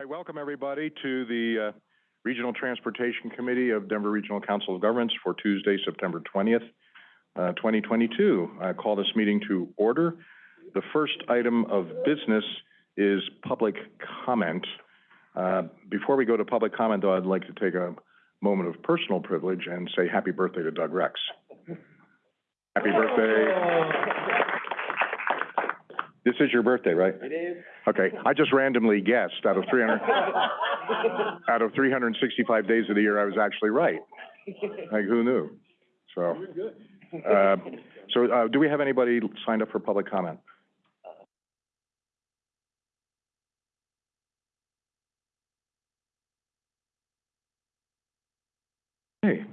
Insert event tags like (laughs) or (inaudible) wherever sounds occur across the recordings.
I welcome everybody to the uh, Regional Transportation Committee of Denver Regional Council of Governments for Tuesday, September twentieth, uh, twenty twenty-two. I call this meeting to order. The first item of business is public comment. Uh, before we go to public comment, though, I'd like to take a moment of personal privilege and say happy birthday to Doug Rex. Happy birthday. This is your birthday, right? It is. Okay, I just randomly guessed out of three hundred, (laughs) out of three hundred and sixty-five days of the year, I was actually right. Like, who knew? So, uh, so, uh, do we have anybody signed up for public comment? Okay.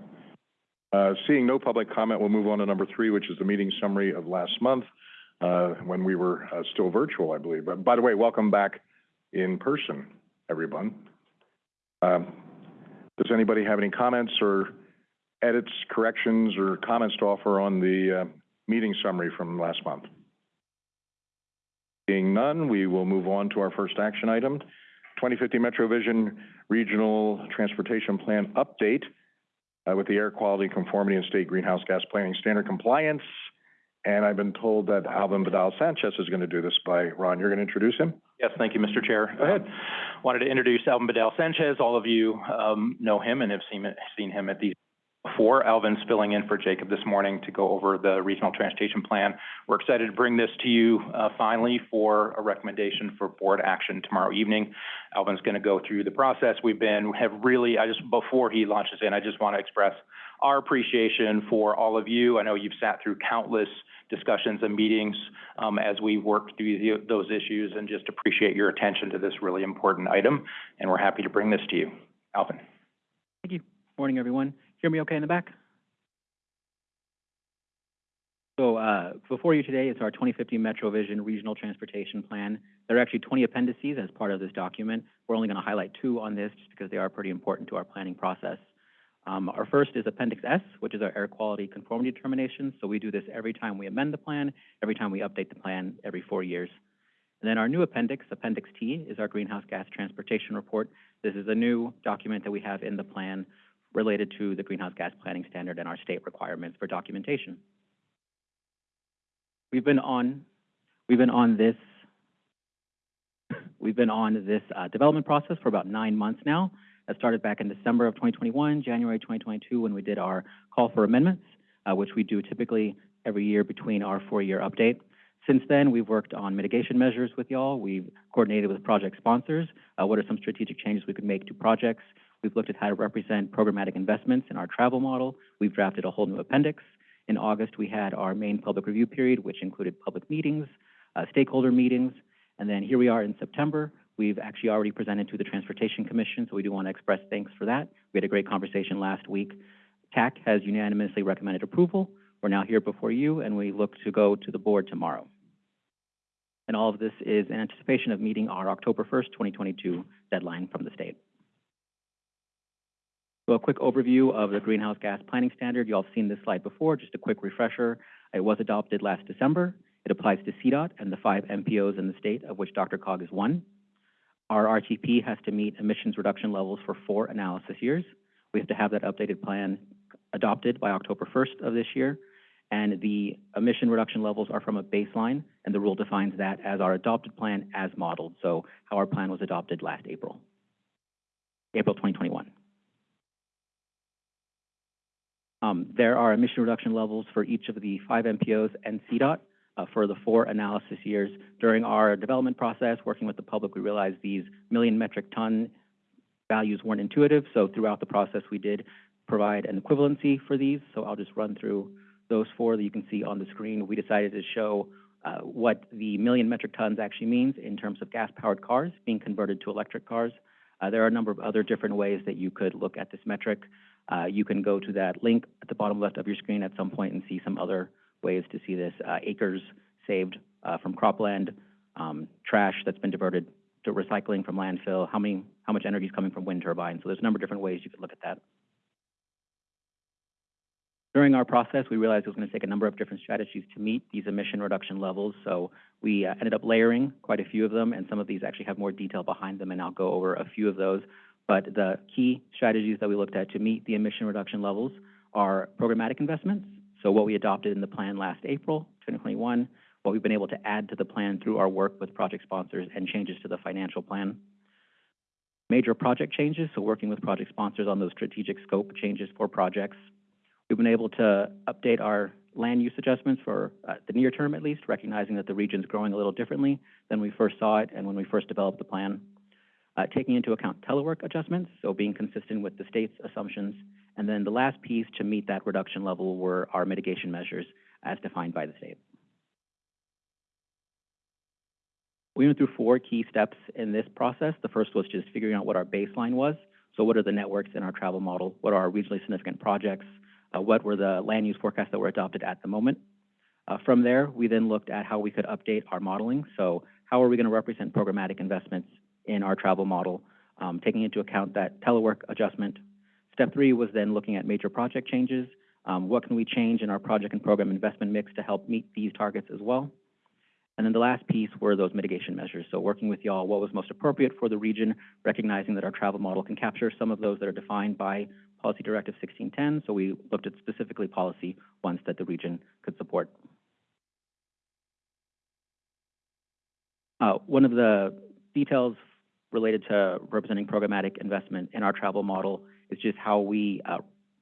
Uh, seeing no public comment, we'll move on to number three, which is the meeting summary of last month, when we were, uh, still virtual, I believe. But by the way, welcome back in person, everyone. Um, does anybody have any comments or edits, corrections, or comments to offer on the, uh, meeting summary from last month? Seeing none, we will move on to our first action item, 2050 Metro Vision Regional Transportation Plan Update uh, with the air quality conformity and state greenhouse gas planning standard compliance. And I've been told that Alvin Bidal Sanchez is going to do this by, Ron, you're going to introduce him? Yes, thank you, Mr. Chair. Go ahead. Wanted to introduce Alvin Bidal Sanchez. All of you um, know him and have seen, seen him at these before. Alvin's filling in for Jacob this morning to go over the regional transportation plan. We're excited to bring this to you uh, finally for a recommendation for board action tomorrow evening. Alvin's going to go through the process. We've been, have really, I just, before he launches in, I just want to express our appreciation for all of you. I know you've sat through countless discussions and meetings um, as we worked through the, those issues and just appreciate your attention to this really important item. And we're happy to bring this to you. Alvin. Thank you. Morning, everyone. Hear me okay in the back? So, uh, before you today, it's our 2050 Metro Vision Regional Transportation Plan. There are actually 20 appendices as part of this document. We're only going to highlight two on this just because they are pretty important to our planning process. Um, our first is Appendix S, which is our air quality conformity determination. So we do this every time we amend the plan, every time we update the plan, every four years. And then our new appendix, Appendix T, is our greenhouse gas transportation report. This is a new document that we have in the plan related to the greenhouse gas planning standard and our state requirements for documentation. We've been on, we've been on this, we've been on this uh, development process for about nine months now. That started back in December of 2021, January 2022, when we did our call for amendments, uh, which we do typically every year between our four-year update. Since then, we've worked on mitigation measures with y'all. We've coordinated with project sponsors. Uh, what are some strategic changes we could make to projects? We've looked at how to represent programmatic investments in our travel model. We've drafted a whole new appendix. In August, we had our main public review period, which included public meetings, uh, stakeholder meetings, and then here we are in September. We've actually already presented to the Transportation Commission, so we do want to express thanks for that. We had a great conversation last week. TAC has unanimously recommended approval. We're now here before you, and we look to go to the board tomorrow. And all of this is in anticipation of meeting our October 1st, 2022 deadline from the state. So a quick overview of the greenhouse gas planning standard. You all have seen this slide before, just a quick refresher. It was adopted last December. It applies to CDOT and the five MPOs in the state, of which DRCOG is one. Our RTP has to meet emissions reduction levels for four analysis years. We have to have that updated plan adopted by October 1st of this year. And the emission reduction levels are from a baseline, and the rule defines that as our adopted plan as modeled. So how our plan was adopted last April, April 2021. Um, there are emission reduction levels for each of the five MPOs and CDOT uh, for the four analysis years. During our development process, working with the public, we realized these million metric ton values weren't intuitive. So throughout the process, we did provide an equivalency for these. So I'll just run through those four that you can see on the screen. We decided to show uh, what the million metric tons actually means in terms of gas-powered cars being converted to electric cars. Uh, there are a number of other different ways that you could look at this metric. Uh, you can go to that link at the bottom left of your screen at some point and see some other ways to see this. Uh, acres saved uh, from cropland, um, trash that's been diverted to recycling from landfill, how many, how much energy is coming from wind turbines. So there's a number of different ways you could look at that. During our process, we realized it was going to take a number of different strategies to meet these emission reduction levels, so we uh, ended up layering quite a few of them, and some of these actually have more detail behind them, and I'll go over a few of those. But the key strategies that we looked at to meet the emission reduction levels are programmatic investments, so what we adopted in the plan last April, 2021, what we've been able to add to the plan through our work with project sponsors and changes to the financial plan. Major project changes, so working with project sponsors on those strategic scope changes for projects. We've been able to update our land use adjustments for uh, the near term at least, recognizing that the region's growing a little differently than we first saw it and when we first developed the plan. Uh, taking into account telework adjustments, so being consistent with the state's assumptions. And then the last piece to meet that reduction level were our mitigation measures as defined by the state. We went through four key steps in this process. The first was just figuring out what our baseline was. So what are the networks in our travel model? What are our regionally significant projects? Uh, what were the land use forecasts that were adopted at the moment? Uh, from there, we then looked at how we could update our modeling. So how are we going to represent programmatic investments in our travel model, um, taking into account that telework adjustment. Step three was then looking at major project changes. Um, what can we change in our project and program investment mix to help meet these targets as well? And then the last piece were those mitigation measures. So working with y'all, what was most appropriate for the region, recognizing that our travel model can capture some of those that are defined by Policy Directive 1610. So we looked at specifically policy ones that the region could support. Uh, one of the details related to representing programmatic investment in our travel model is just how we uh,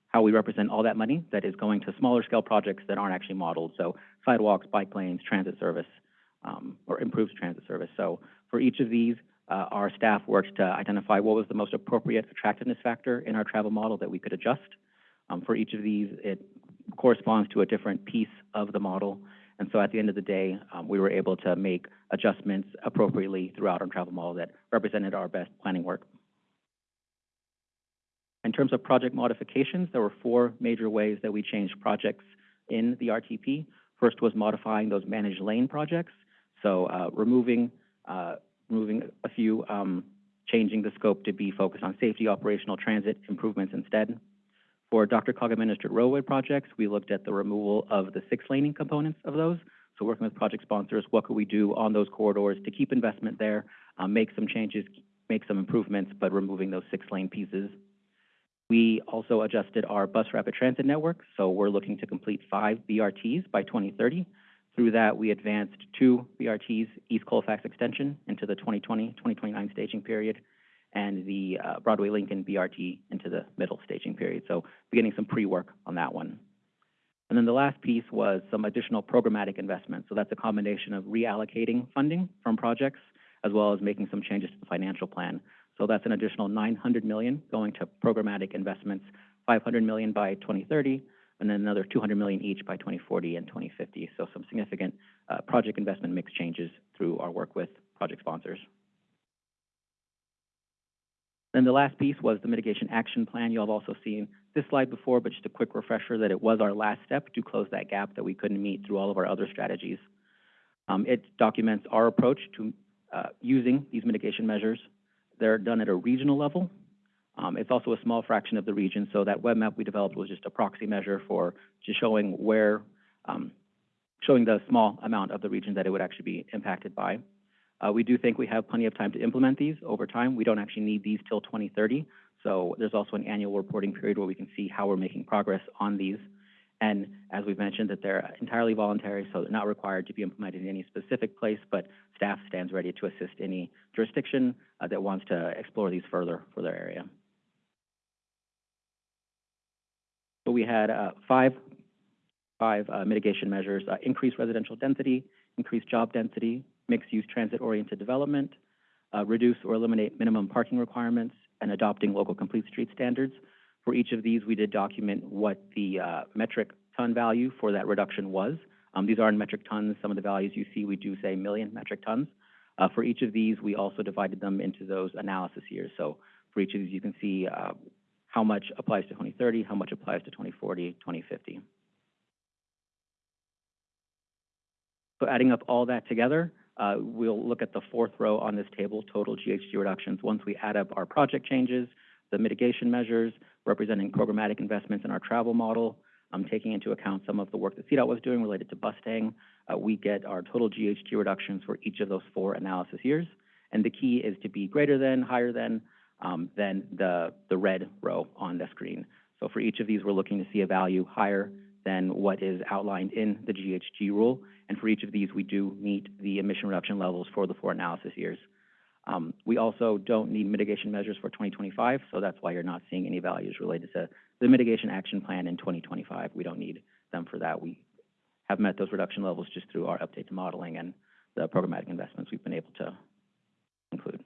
how we represent all that money that is going to smaller scale projects that aren't actually modeled. So sidewalks, bike lanes, transit service, um, or improves transit service. So for each of these, uh, our staff worked to identify what was the most appropriate attractiveness factor in our travel model that we could adjust. Um, for each of these, it corresponds to a different piece of the model. And so at the end of the day, um, we were able to make adjustments appropriately throughout our travel model that represented our best planning work. In terms of project modifications, there were four major ways that we changed projects in the RTP. First was modifying those managed lane projects, so uh, removing uh, removing a few, um, changing the scope to be focused on safety, operational, transit improvements instead. For DRCOG administered roadway projects, we looked at the removal of the six laning components of those. So working with project sponsors, what could we do on those corridors to keep investment there, um, make some changes, make some improvements, but removing those six lane pieces. We also adjusted our bus rapid transit network, so we're looking to complete five BRTs by 2030. Through that, we advanced two BRTs, East Colfax Extension into the 2020-2029 staging period, and the uh, Broadway Lincoln BRT into the middle staging period. So beginning some pre-work on that one. And then the last piece was some additional programmatic investment. So that's a combination of reallocating funding from projects as well as making some changes to the financial plan. So that's an additional 900 million going to programmatic investments, 500 million by 2030, and then another 200 million each by 2040 and 2050. So some significant uh, project investment mix changes through our work with project sponsors. Then the last piece was the mitigation action plan. You all have also seen this slide before, but just a quick refresher that it was our last step to close that gap that we couldn't meet through all of our other strategies. Um, it documents our approach to uh, using these mitigation measures. They're done at a regional level. Um, it's also a small fraction of the region, so that web map we developed was just a proxy measure for just showing where, um, showing the small amount of the region that it would actually be impacted by. Uh, we do think we have plenty of time to implement these over time. We don't actually need these till 2030. So there's also an annual reporting period where we can see how we're making progress on these. And as we've mentioned, that they're entirely voluntary, so they're not required to be implemented in any specific place, but staff stands ready to assist any jurisdiction uh, that wants to explore these further for their area. So we had uh, five, five uh, mitigation measures, uh, increased residential density, increased job density, mixed-use transit-oriented development, uh, reduce or eliminate minimum parking requirements, and adopting local complete street standards. For each of these, we did document what the uh, metric ton value for that reduction was. Um, these are in metric tons. Some of the values you see, we do say million metric tons. Uh, for each of these, we also divided them into those analysis years. So for each of these, you can see uh, how much applies to 2030, how much applies to 2040, 2050. So adding up all that together, uh, we'll look at the fourth row on this table, total GHG reductions. Once we add up our project changes, the mitigation measures, representing programmatic investments in our travel model, taking into account some of the work that CDOT was doing related to Bustang. Uh, we get our total GHG reductions for each of those four analysis years. And the key is to be greater than, higher than, um, than the, the red row on the screen. So for each of these, we're looking to see a value higher than what is outlined in the GHG rule. And for each of these, we do meet the emission reduction levels for the four analysis years. Um, we also don't need mitigation measures for 2025, so that's why you're not seeing any values related to the mitigation action plan in 2025. We don't need them for that. We have met those reduction levels just through our update to modeling and the programmatic investments we've been able to include.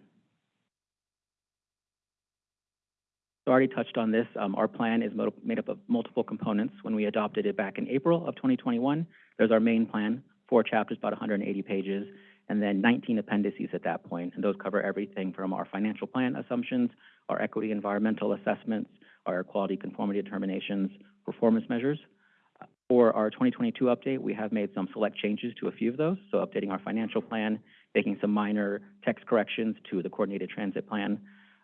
So I already touched on this. Um, our plan is made up of multiple components. When we adopted it back in April of 2021, there's our main plan, four chapters, about 180 pages, and then 19 appendices at that point. And those cover everything from our financial plan assumptions, our equity environmental assessments, our quality conformity determinations, performance measures. For our 2022 update, we have made some select changes to a few of those. So updating our financial plan, making some minor text corrections to the coordinated transit plan,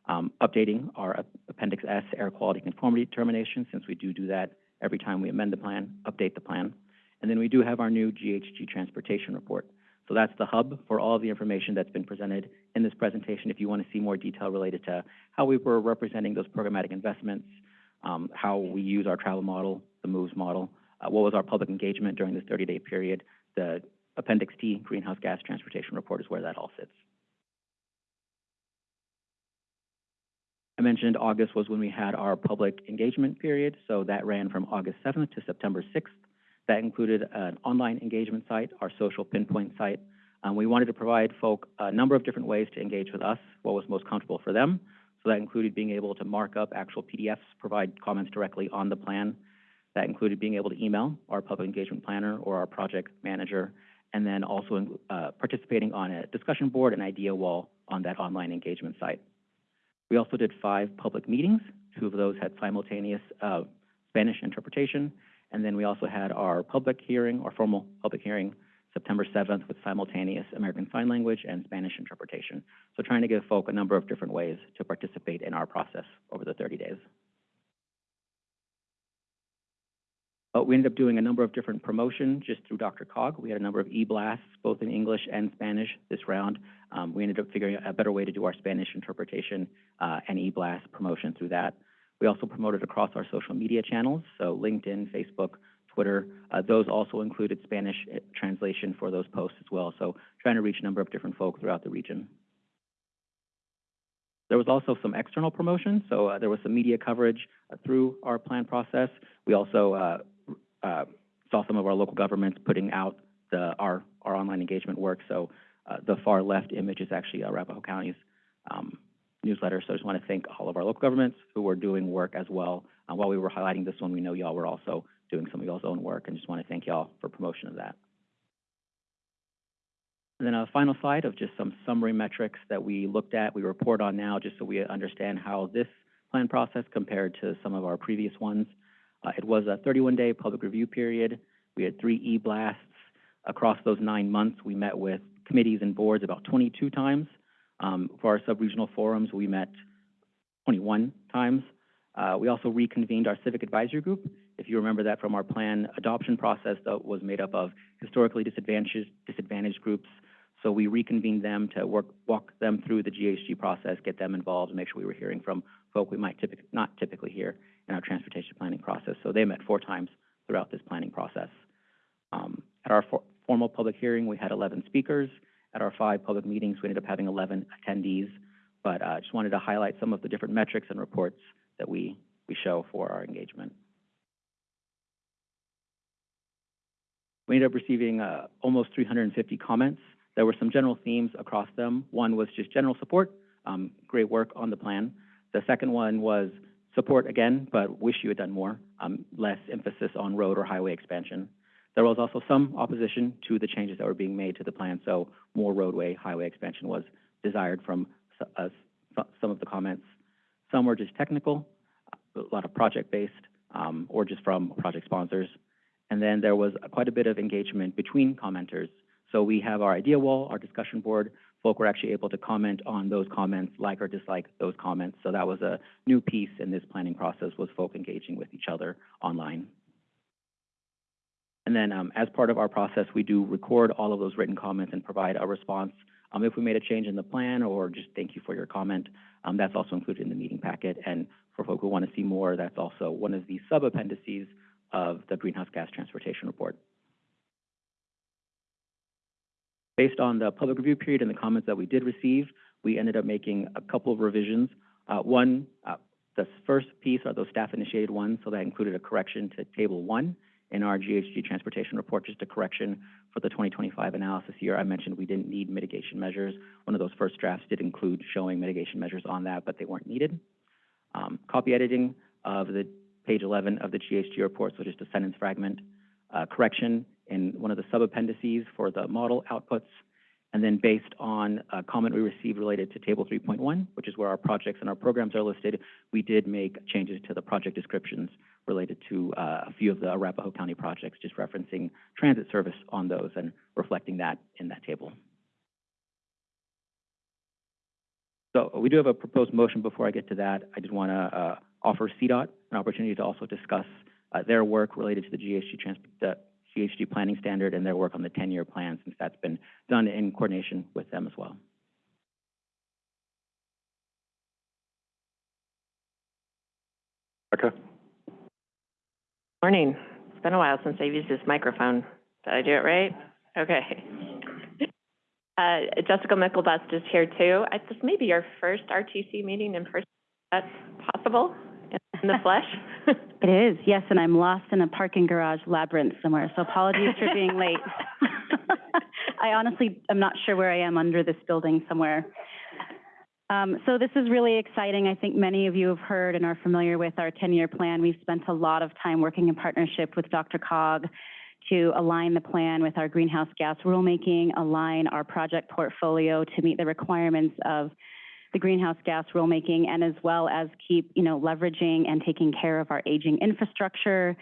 um, updating our Appendix S air quality conformity determination, since we do do that every time we amend the plan, update the plan. And then we do have our new GHG transportation report. So that's the hub for all of the information that's been presented in this presentation. If you want to see more detail related to how we were representing those programmatic investments, um, how we use our travel model, the MOVES model, uh, what was our public engagement during this 30-day period, the Appendix T greenhouse gas transportation report is where that all sits. I mentioned August was when we had our public engagement period, so that ran from August 7th to September 6th. That included an online engagement site, our social pinpoint site. We wanted to provide folk a number of different ways to engage with us, what was most comfortable for them. So that included being able to mark up actual PDFs, provide comments directly on the plan. That included being able to email our public engagement planner or our project manager, and then also uh, participating on a discussion board and idea wall on that online engagement site. We also did five public meetings. Two of those had simultaneous uh, Spanish interpretation, and then we also had our public hearing, our formal public hearing, September 7th with simultaneous American Sign Language and Spanish interpretation. So trying to give folk a number of different ways to participate in our process over the 30 days. But we ended up doing a number of different promotion just through DRCOG. We had a number of e-blasts, both in English and Spanish this round. Um, we ended up figuring out a better way to do our Spanish interpretation uh, and e-blast promotion through that. We also promoted across our social media channels, so LinkedIn, Facebook, Twitter. Uh, those also included Spanish uh, translation for those posts as well. So trying to reach a number of different folk throughout the region. There was also some external promotion, so uh, there was some media coverage uh, through our plan process. We also uh, uh, saw some of our local governments putting out the, our, our online engagement work. So uh, the far left image is actually Arapahoe County's um, newsletter. So I just want to thank all of our local governments who were doing work as well. Uh, while we were highlighting this one, we know y'all were also doing some of y'all's own work, and just want to thank y'all for promotion of that. And then a final slide of just some summary metrics that we looked at, we report on now, just so we understand how this plan process compared to some of our previous ones. Uh, it was a 31-day public review period. We had three e-blasts. Across those nine months, we met with committees and boards about 22 times. Um, for our sub-regional forums, we met 21 times. Uh, we also reconvened our civic advisory group. If you remember that from our plan adoption process, that was made up of historically disadvantaged, disadvantaged groups. So we reconvened them to work, walk them through the GHG process, get them involved, and make sure we were hearing from folk we might typically, not typically hear in our transportation planning process. So they met four times throughout this planning process. Um, at our for formal public hearing, we had 11 speakers. At our five public meetings, we ended up having 11 attendees. But I uh, just wanted to highlight some of the different metrics and reports that we, we show for our engagement. We ended up receiving uh, almost 350 comments. There were some general themes across them. One was just general support, um, great work on the plan. The second one was support again, but wish you had done more, um, less emphasis on road or highway expansion. There was also some opposition to the changes that were being made to the plan, so more roadway, highway expansion was desired from uh, some of the comments. Some were just technical, a lot of project-based, um, or just from project sponsors. And then there was quite a bit of engagement between commenters. So we have our idea wall, our discussion board. Folk were actually able to comment on those comments, like or dislike those comments. So that was a new piece in this planning process, was folk engaging with each other online. And then, um, as part of our process, we do record all of those written comments and provide a response. Um, if we made a change in the plan or just thank you for your comment, um, that's also included in the meeting packet. And for folk who want to see more, that's also one of the sub-appendices of the greenhouse gas transportation report. Based on the public review period and the comments that we did receive, we ended up making a couple of revisions. Uh, one, uh, the first piece are those staff-initiated ones, so that included a correction to Table One in our GHG transportation report, just a correction for the 2025 analysis year. I mentioned we didn't need mitigation measures. One of those first drafts did include showing mitigation measures on that, but they weren't needed. Um, copy editing of the page 11 of the GHG report, so just a sentence fragment, uh, correction in one of the sub-appendices for the model outputs, and then based on a comment we received related to Table 3.1, which is where our projects and our programs are listed, we did make changes to the project descriptions related to uh, a few of the Arapahoe County projects, just referencing transit service on those and reflecting that in that table. So we do have a proposed motion. Before I get to that, I did want to uh, offer CDOT an opportunity to also discuss uh, their work related to the GHG trans the GHG planning standard and their work on the 10-year plan, since that's been done in coordination with them as well. Becca? Morning. It's been a while since I've used this microphone. Did I do it right? Okay. (laughs) Uh, Jessica Myklebust is here too. I, this may be your first RTC meeting in person. That's possible in the flesh? (laughs) It is, yes, and I'm lost in a parking garage labyrinth somewhere, so apologies for being late. (laughs) I honestly am not sure where I am under this building somewhere. Um, so this is really exciting. I think many of you have heard and are familiar with our 10-year plan. We've spent a lot of time working in partnership with DRCOG to align the plan with our greenhouse gas rulemaking, align our project portfolio to meet the requirements of the greenhouse gas rulemaking and as well as keep, you know, leveraging and taking care of our aging infrastructure,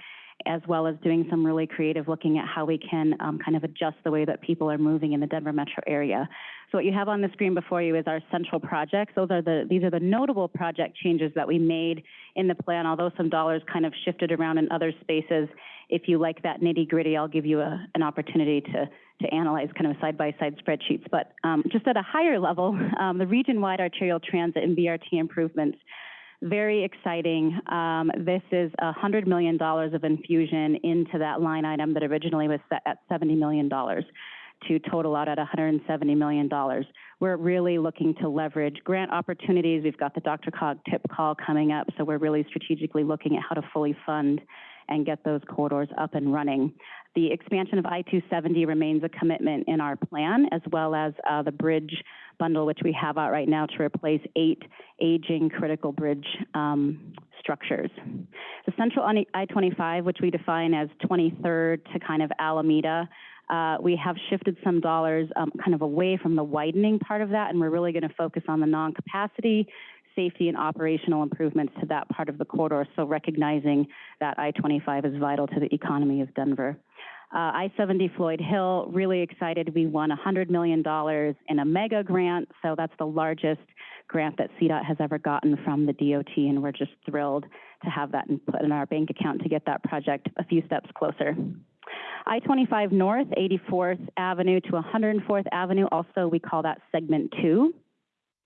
as well as doing some really creative looking at how we can um, kind of adjust the way that people are moving in the Denver metro area. So what you have on the screen before you is our central projects. Those are the, these are the notable project changes that we made in the plan, although some dollars kind of shifted around in other spaces. If you like that nitty gritty, I'll give you a, an opportunity to to analyze kind of side-by-side spreadsheets. But um, just at a higher level, (laughs) um, the region-wide arterial transit and BRT improvements, very exciting. Um, this is $100 million of infusion into that line item that originally was set at $70 million to total out at $170 million. We're really looking to leverage grant opportunities. We've got the Dr. Cog TIP call coming up, so we're really strategically looking at how to fully fund and get those corridors up and running. The expansion of I-270 remains a commitment in our plan, as well as uh, the bridge bundle, which we have out right now to replace eight aging critical bridge um, structures. The central I-25, which we define as 23rd to kind of Alameda, uh, we have shifted some dollars um, kind of away from the widening part of that, and we're really going to focus on the non-capacity safety and operational improvements to that part of the corridor, so recognizing that I-25 is vital to the economy of Denver. Uh, I-70 Floyd Hill, really excited. We won $100 million in a mega grant, so that's the largest grant that CDOT has ever gotten from the DOT, and we're just thrilled to have that put in our bank account to get that project a few steps closer. I-25 North, 84th Avenue to 104th Avenue, also we call that segment two.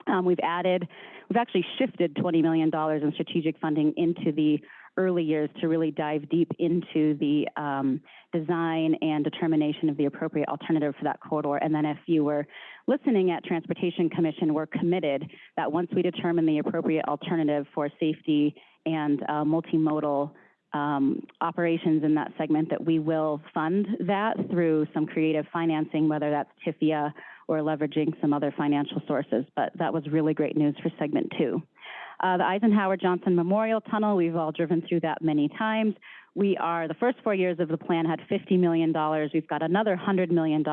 Um, we've added, we've actually shifted $20 million in strategic funding into the early years to really dive deep into the um, design and determination of the appropriate alternative for that corridor. And then if you were listening at Transportation Commission, we're committed that once we determine the appropriate alternative for safety and uh, multimodal um, operations in that segment, that we will fund that through some creative financing, whether that's TIFIA or leveraging some other financial sources. But that was really great news for segment two. Uh, the Eisenhower Johnson Memorial Tunnel, we've all driven through that many times. We are, the first four years of the plan had $50 million. We've got another $100 million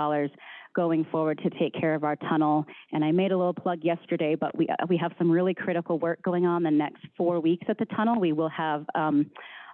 going forward to take care of our tunnel. And I made a little plug yesterday, but we, we have some really critical work going on the next four weeks at the tunnel. We will have um,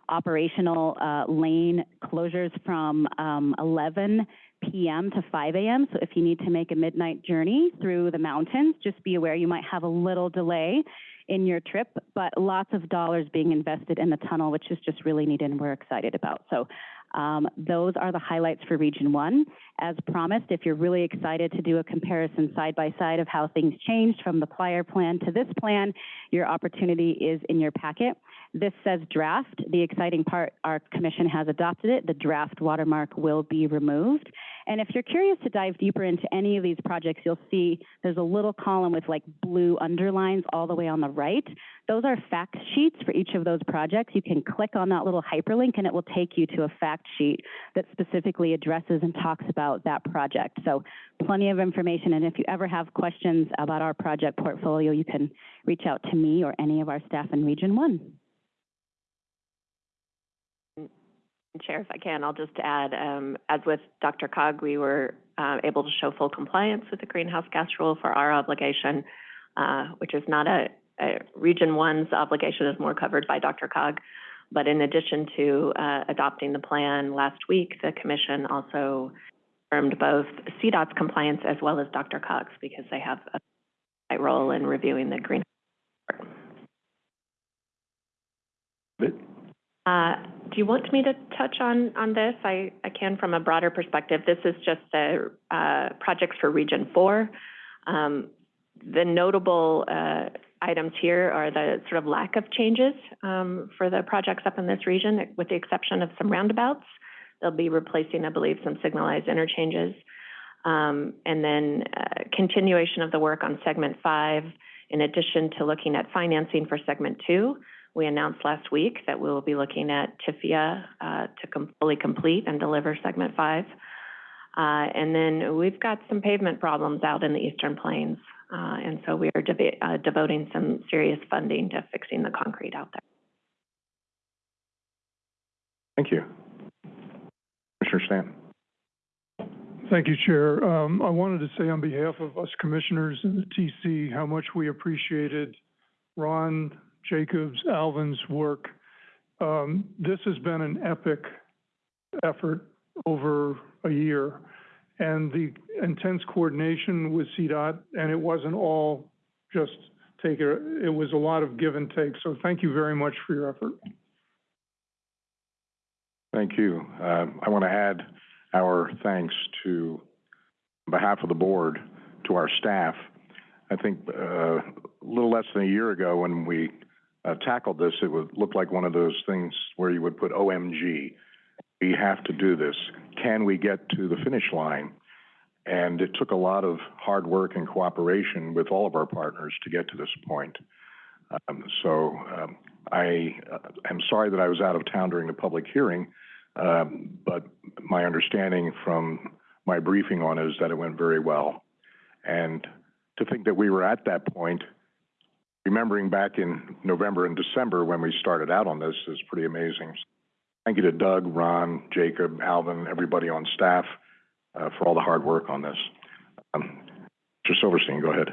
operational uh, lane closures from um, 11 p.m. to 5 a.m. So if you need to make a midnight journey through the mountains, just be aware you might have a little delay in your trip, but lots of dollars being invested in the tunnel, which is just really neat and we're excited about. So Um, those are the highlights for Region One. As promised, if you're really excited to do a comparison side by side of how things changed from the prior plan to this plan, your opportunity is in your packet. This says draft. The exciting part, our commission has adopted it. The draft watermark will be removed. And if you're curious to dive deeper into any of these projects, you'll see there's a little column with like blue underlines all the way on the right. Those are fact sheets for each of those projects. You can click on that little hyperlink and it will take you to a fact sheet that specifically addresses and talks about that project. So plenty of information. And if you ever have questions about our project portfolio, you can reach out to me or any of our staff in Region One. Chair, if I can, I'll just add, um, as with DRCOG, we were, uh, able to show full compliance with the greenhouse gas rule for our obligation, uh, which is not a, a, Region One's obligation is more covered by DRCOG. But in addition to, uh, adopting the plan last week, the commission also confirmed both CDOT's compliance as well as DRCOG's because they have a role in reviewing the green. Uh, do you want me to touch on, on this? I, I can from a broader perspective. This is just the, uh, projects for Region Four. Um, the notable, uh, items here are the sort of lack of changes, um, for the projects up in this region, with the exception of some roundabouts. They'll be replacing, I believe, some signalized interchanges. Um, and then, uh, continuation of the work on segment five, in addition to looking at financing for segment two. We announced last week that we will be looking at TIFIA uh, to com- fully complete and deliver segment five. Uh, and then we've got some pavement problems out in the Eastern Plains. Uh, and so we are deba- uh, devoting some serious funding to fixing the concrete out there. Thank you. Commissioner Stanton. Thank you, Chair. Um, I wanted to say on behalf of us commissioners and the TC, how much we appreciated Ron, Jacobs, Alvin's work. Um, this has been an epic effort over a year. And the intense coordination with CDOT, and it wasn't all just take it, it was a lot of give and take. So thank you very much for your effort. Thank you. Uh, I want to add our thanks to, on behalf of the board, to our staff. I think uh, a little less than a year ago, when we uh, tackled this, it would look like one of those things where you would put OMG. We have to do this. Can we get to the finish line? And it took a lot of hard work and cooperation with all of our partners to get to this point. Um, so um, I uh, am sorry that I was out of town during the public hearing, um, but my understanding from my briefing on it is that it went very well. And to think that we were at that point, remembering back in November and December when we started out on this is pretty amazing. Thank you to Doug, Ron, Jacob, Alvin, everybody on staff uh, for all the hard work on this. Um, Mr. Silverstein, go ahead.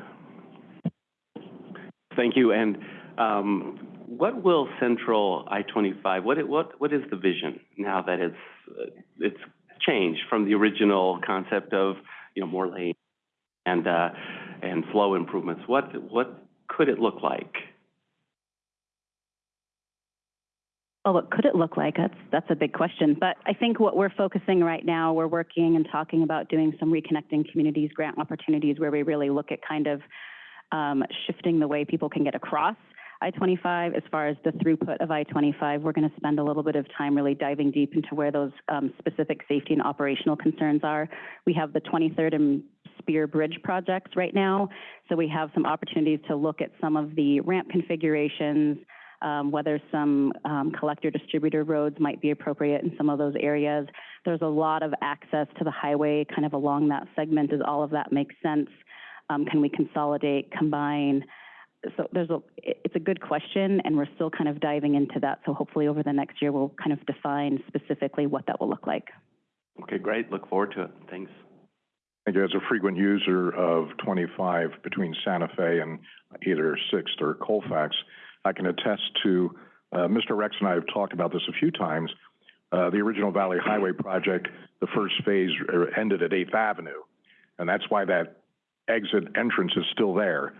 Thank you. And um, what will Central I-25, what, what, what is the vision now that it's, uh, it's changed from the original concept of, you know, more lane and, uh, and flow improvements? What, what could it look like? Oh, what could it look like? That's, that's a big question. But I think what we're focusing right now, we're working and talking about doing some reconnecting communities grant opportunities where we really look at kind of um, shifting the way people can get across I-25. As far as the throughput of I-25, we're going to spend a little bit of time really diving deep into where those um, specific safety and operational concerns are. We have the 23rd and Speer Bridge projects right now, so we have some opportunities to look at some of the ramp configurations, um, whether some um, collector distributor roads might be appropriate in some of those areas. There's a lot of access to the highway kind of along that segment. Does all of that make sense? Um, can we consolidate, combine? So there's a, it's a good question, and we're still kind of diving into that. So hopefully over the next year, we'll kind of define specifically what that will look like. Okay, great. Look forward to it. Thanks. As a frequent user of 25 between Santa Fe and either Sixth or Colfax, I can attest to, uh, Mr. Rex and I have talked about this a few times. Uh, the original Valley Highway project, the first phase uh, ended at Eighth Avenue. And that's why that exit entrance is still there.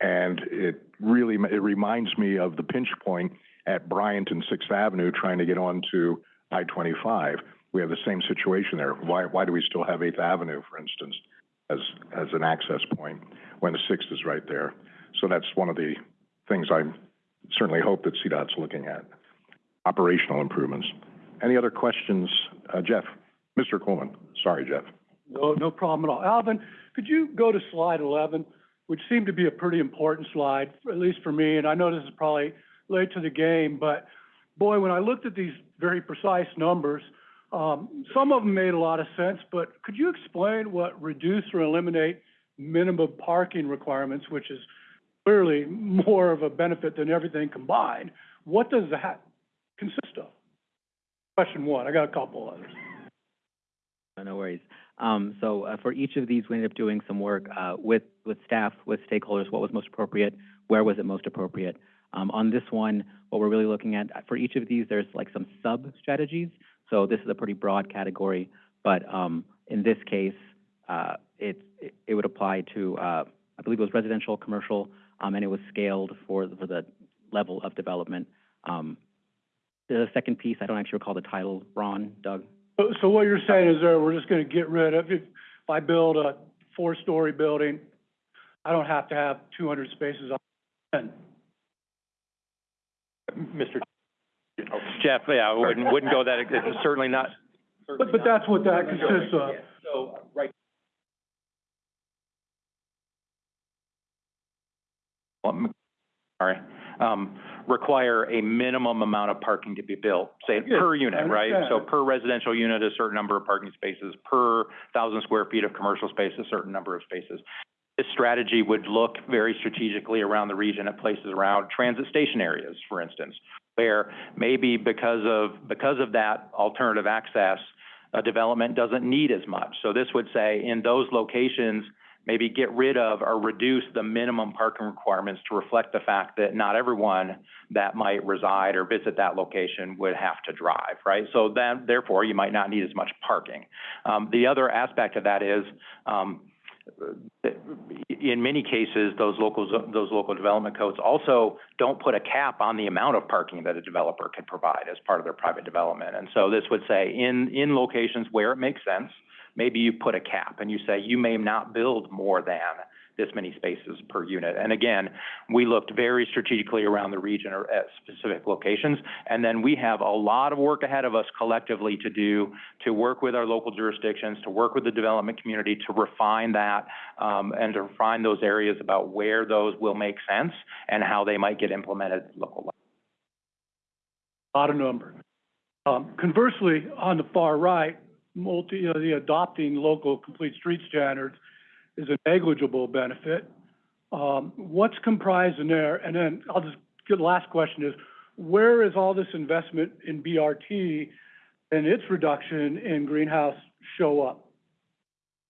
And it really, it reminds me of the pinch point at Bryant and Sixth Avenue trying to get onto I-25. We have the same situation there. Why, why do we still have Eighth Avenue, for instance, as, as an access point when the Sixth is right there? So that's one of the things I certainly hope that CDOT's looking at, operational improvements. Any other questions? Uh, Jeff? Mr. Coleman? Sorry, Jeff. No, no problem at all. Alvin, could you go to slide eleven, which seemed to be a pretty important slide, at least for me, and I know this is probably late to the game, but boy, when I looked at these very precise numbers, um, some of them made a lot of sense, but could you explain what reduce or eliminate minimum parking requirements, which is clearly more of a benefit than everything combined? What does that consist of? Question one. I got a couple others. No worries. Um, so, uh, for each of these, we ended up doing some work, uh, with, with staff, with stakeholders, what was most appropriate, where was it most appropriate. Um, on this one, what we're really looking at, for each of these, there's like some sub-strategies. So this is a pretty broad category, but, um, in this case, uh, it, it- it would apply to, uh, I believe it was residential, commercial, um, and it was scaled for, for the level of development. Um, the second piece, I don't actually recall the title, Ron, Doug? So, so what you're saying is there, we're just gonna get rid of, if, if I build a four-story building, I don't have to have two hundred spaces on ten. Mr. Jeff, yeah, I wouldn't, wouldn't go that, it's certainly not. But, but that's what that consists of. So, right. Sorry, um, require a minimum amount of parking to be built, say Yeah, per unit, right? So understand. per residential unit, a certain number of parking spaces, per thousand square feet of commercial space, a certain number of spaces. This strategy would look very strategically around the region at places around transit station areas, for instance, where maybe because of, because of that alternative access, a development doesn't need as much. So this would say, in those locations, maybe get rid of or reduce the minimum parking requirements to reflect the fact that not everyone that might reside or visit that location would have to drive, right? So then, therefore, you might not need as much parking. Um, the other aspect of that is, um, in many cases, those local, those local development codes also don't put a cap on the amount of parking that a developer could provide as part of their private development. And so this would say, in, in locations where it makes sense, maybe you put a cap and you say, you may not build more than this many spaces per unit. And again, we looked very strategically around the region or at specific locations. And then we have a lot of work ahead of us collectively to do, to work with our local jurisdictions, to work with the development community, to refine that, um, and to refine those areas about where those will make sense and how they might get implemented local lot of number. Um, conversely, on the far right, multi, the adopting local complete street standards is a negligible benefit. Um, what's comprised in there? And then I'll just, get the last question is, where is all this investment in BRT and its reduction in greenhouse show up?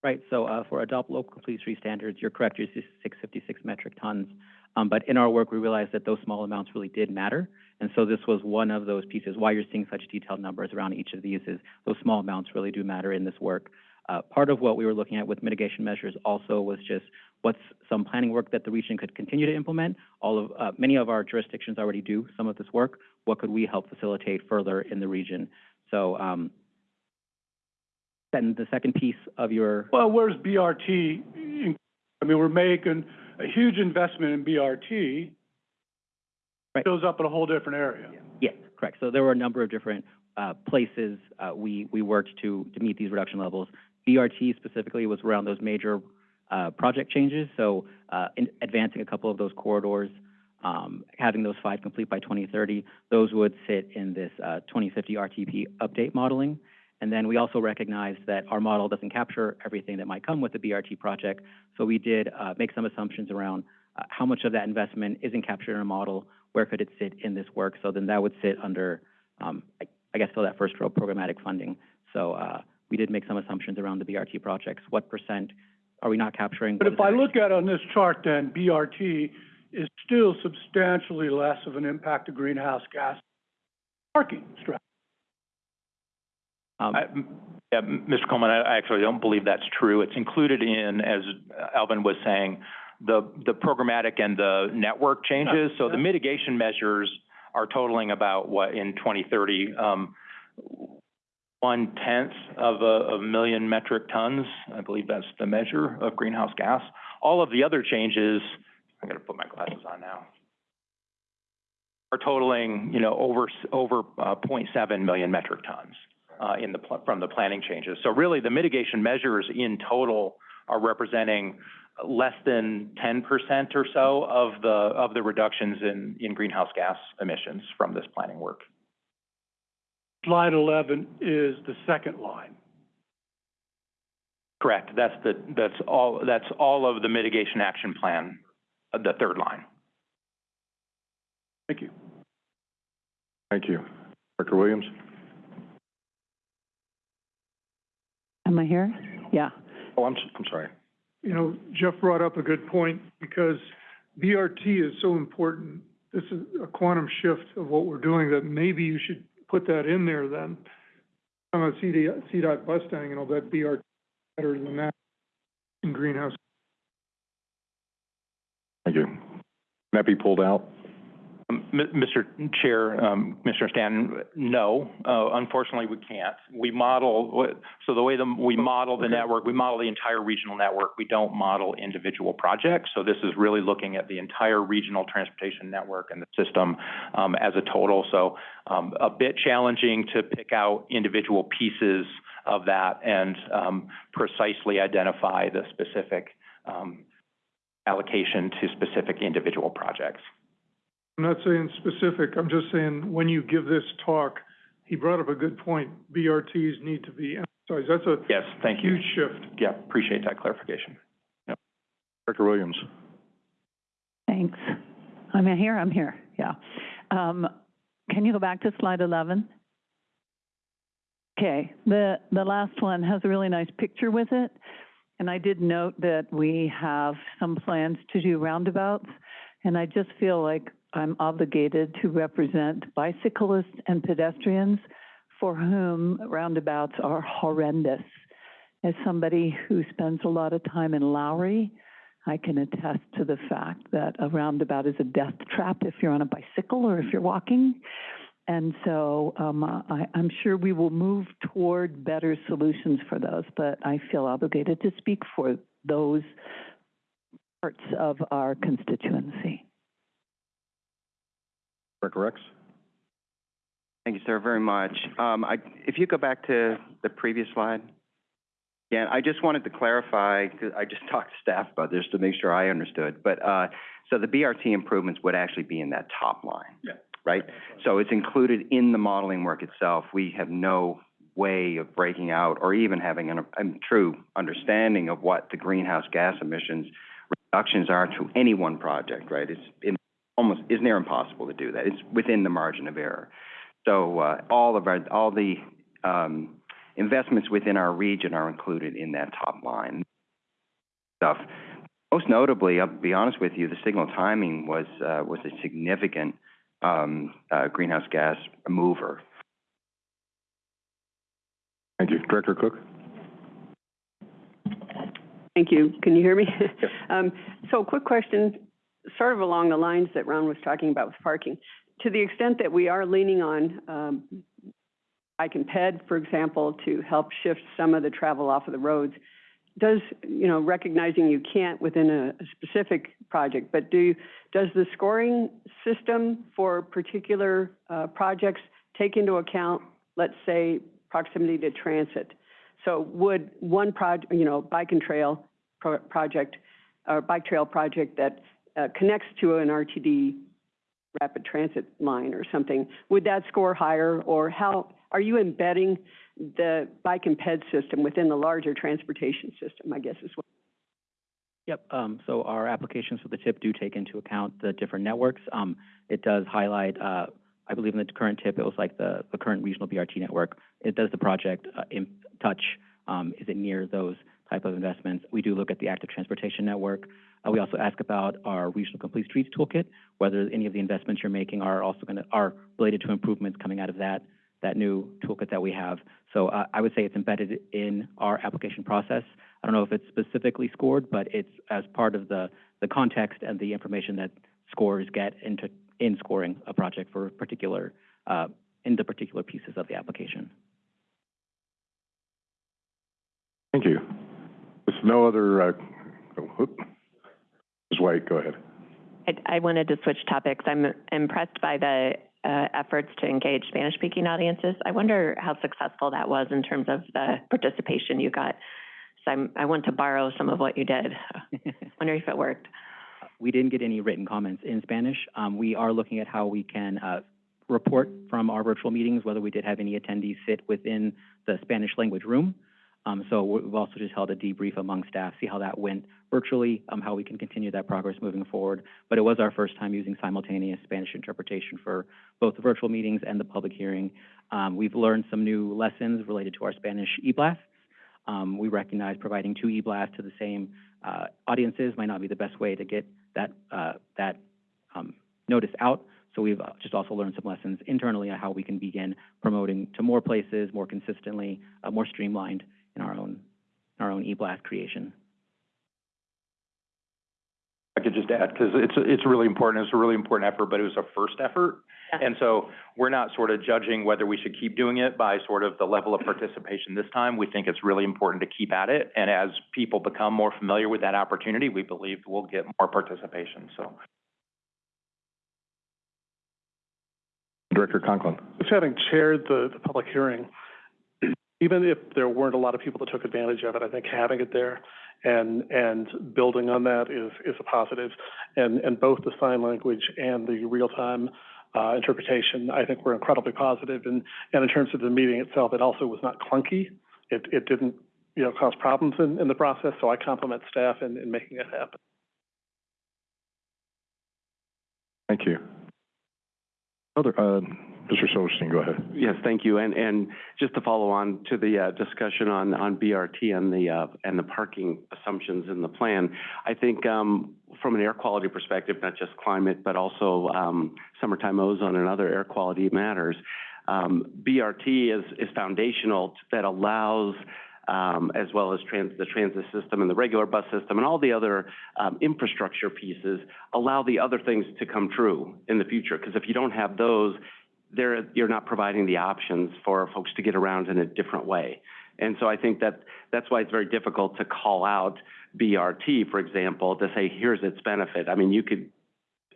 Right, so, uh, for adopt local complete street standards, you're correct, you're six fifty-six metric tons. Um, but in our work, we realized that those small amounts really did matter. And so this was one of those pieces, why you're seeing such detailed numbers around each of these is those small amounts really do matter in this work. Uh, part of what we were looking at with mitigation measures also was just what's some planning work that the region could continue to implement. All of, uh, many of our jurisdictions already do some of this work. What could we help facilitate further in the region? So, um, then the second piece of your, Well, where's BRT? I mean, we're making a huge investment in BRT. Right. Shows up in a whole different area. Yes, correct. So there were a number of different uh, places uh, we, we worked to, to meet these reduction levels. BRT specifically was around those major uh, project changes, so uh, in advancing a couple of those corridors, um, having those five complete by 2030, those would sit in this uh, 2050 RTP update modeling. And then we also recognize that our model doesn't capture everything that might come with the BRT project, so we did uh, make some assumptions around uh, how much of that investment isn't captured in a model, where could it sit in this work? So then that would sit under, um, I, I guess, still that first row programmatic funding. So, uh, we did make some assumptions around the BRT projects. What percent are we not capturing? But if I look at on this chart, then BRT is still substantially less of an impact to greenhouse gas parking strategy. Um, I- m- Yeah, Mr. Coleman, I I actually don't believe that's true. It's included in, as Alvin was saying, the, the programmatic and the network changes. So the mitigation measures are totaling about, what, in 2030, um, one-tenth of a, a million metric tons. I believe that's the measure of greenhouse gas. All of the other changes, I gotta put my glasses on now, are totaling, you know, over, over, uh, 0.7 million metric tons, uh, in the, from the planning changes. So really, the mitigation measures in total are representing less than ten percent or so of the, of the reductions in, in greenhouse gas emissions from this planning work. Slide eleven is the second line. Correct, that's the, that's all, that's all of the mitigation action plan, uh, the third line. Thank you. Thank you. Director Williams? Am I here? Yeah. Oh, I'm, s- I'm sorry. You know, Jeff brought up a good point, because BRT is so important. This is a quantum shift of what we're doing, that maybe you should put that in there then. On a CD, CDOT Bustang, and I'll bet BRT better than that in greenhouse. Thank you. Can that be pulled out? Um, Mr. Chair, um, Commissioner Stanton, no, uh, unfortunately, we can't. We model, so the way the, we model the Okay. network, we model the entire regional network. We don't model individual projects. So this is really looking at the entire regional transportation network and the system, um, as a total. So, um, a bit challenging to pick out individual pieces of that and, um, precisely identify the specific, um, allocation to specific individual projects. I'm not saying specific, I'm just saying, when you give this talk, he brought up a good point. BRTs need to be emphasized. That's a Yes, thank you. huge shift. Yeah, appreciate that clarification. Director Williams? Thanks. I'm here, I'm here, yeah. Um, can you go back to slide eleven? Okay, the, the last one has a really nice picture with it. And I did note that we have some plans to do roundabouts. And I just feel like I'm obligated to represent bicyclists and pedestrians for whom roundabouts are horrendous. As somebody who spends a lot of time in Lowry, I can attest to the fact that a roundabout is a death trap if you're on a bicycle or if you're walking. And so um, I, I'm sure we will move toward better solutions for those, but I feel obligated to speak for those parts of our constituency. Rex? Thank you, sir, very much. Um, I, if you go back to the previous slide. Again, I just wanted to clarify, because I just (laughs) talked to staff about this to make sure I understood. But, uh, so the BRT improvements would actually be in that top line. Yeah. Right? So it's included in the modeling work itself. We have no way of breaking out or even having an, a true understanding of what the greenhouse gas emissions reductions are to any one project, right? It's in, almost, is near impossible to do that. It's within the margin of error. So, uh, all of our, all the, um, investments within our region are included in that top line stuff. Most notably, I'll be honest with you, the signal timing was, uh, was a significant, um, uh, greenhouse gas mover. Thank you. Director Cook? Thank you. Can you hear me? Yes. (laughs) Um, so quick question, sort of along the lines that Ron was talking about with parking. To the extent that we are leaning on, um, and ped, for example, to help shift some of the travel off of the roads, does, you know, recognizing you can't within a, a specific project, but do, does the scoring system for particular, uh, projects take into account, let's say, proximity to transit? So would one project, you know, bike and trail pro- project, or bike trail project that, uh, connects to an RTD rapid transit line or something, would that score higher? Or how, are you embedding the bike and ped system within the larger transportation system, I guess is what? Yep, um, so our applications for the TIP do take into account the different networks. Um, it does highlight, uh, I believe in the current TIP, it was like the, the current regional BRT network. It does the project, uh, in touch, um, is it near those type of investments? We do look at the active transportation network. Uh, we also ask about our regional complete streets toolkit, whether any of the investments you're making are also gonna, are related to improvements coming out of that, that new toolkit that we have. So, uh, I would say it's embedded in our application process. I don't know if it's specifically scored, but it's as part of the, the context and the information that scores get into, in scoring a project for particular, uh, in the particular pieces of the application. Thank you. There's no other, uh, oh. Ms. White, go ahead. I, I wanted to switch topics. I'm impressed by the uh, efforts to engage Spanish-speaking audiences. I wonder how successful that was in terms of the participation you got. So I'm, I want to borrow some of what you did. (laughs) Wonder if it worked. We didn't get any written comments in Spanish. Um, we are looking at how we can, uh, report from our virtual meetings, whether we did have any attendees sit within the Spanish language room. Um, so we- we've also just held a debrief among staff, see how that went virtually, um, how we can continue that progress moving forward. But it was our first time using simultaneous Spanish interpretation for both the virtual meetings and the public hearing. Um, we've learned some new lessons related to our Spanish e-blasts. Um, we recognize providing two e-blasts to the same, uh, audiences might not be the best way to get that, uh, that, um, notice out. So we've uh, just also learned some lessons internally on how we can begin promoting to more places more consistently, uh, more streamlined in our own, our own e-blast creation. I could just add, because it's, it's really important, it's a really important effort, but it was a first effort. Yeah. And so we're not sort of judging whether we should keep doing it by sort of the level of participation this time. We think it's really important to keep at it. And as people become more familiar with that opportunity, we believe we'll get more participation, so. Director Conklin. Just having chaired the, the public hearing, even if there weren't a lot of people that took advantage of it, I think having it there and, and building on that is, is a positive. And, and both the sign language and the real-time, uh, interpretation, I think were incredibly positive. And, and in terms of the meeting itself, it also was not clunky. It, it didn't, you know, cause problems in, in the process, so I compliment staff in, in making it happen. Thank you. Other, uh, Mr. Silverstein, go ahead. Yes, thank you. And, and just to follow on to the, uh, discussion on, on BRT and the, uh, and the parking assumptions in the plan, I think, um, from an air quality perspective, not just climate, but also, um, summertime ozone and other air quality matters, um, BRT is, is foundational that allows, um, as well as trans, the transit system and the regular bus system and all the other, um, infrastructure pieces, allow the other things to come true in the future. Because if you don't have those, there, you're not providing the options for folks to get around in a different way. And so I think that, that's why it's very difficult to call out BRT, for example, to say, here's its benefit. I mean, you could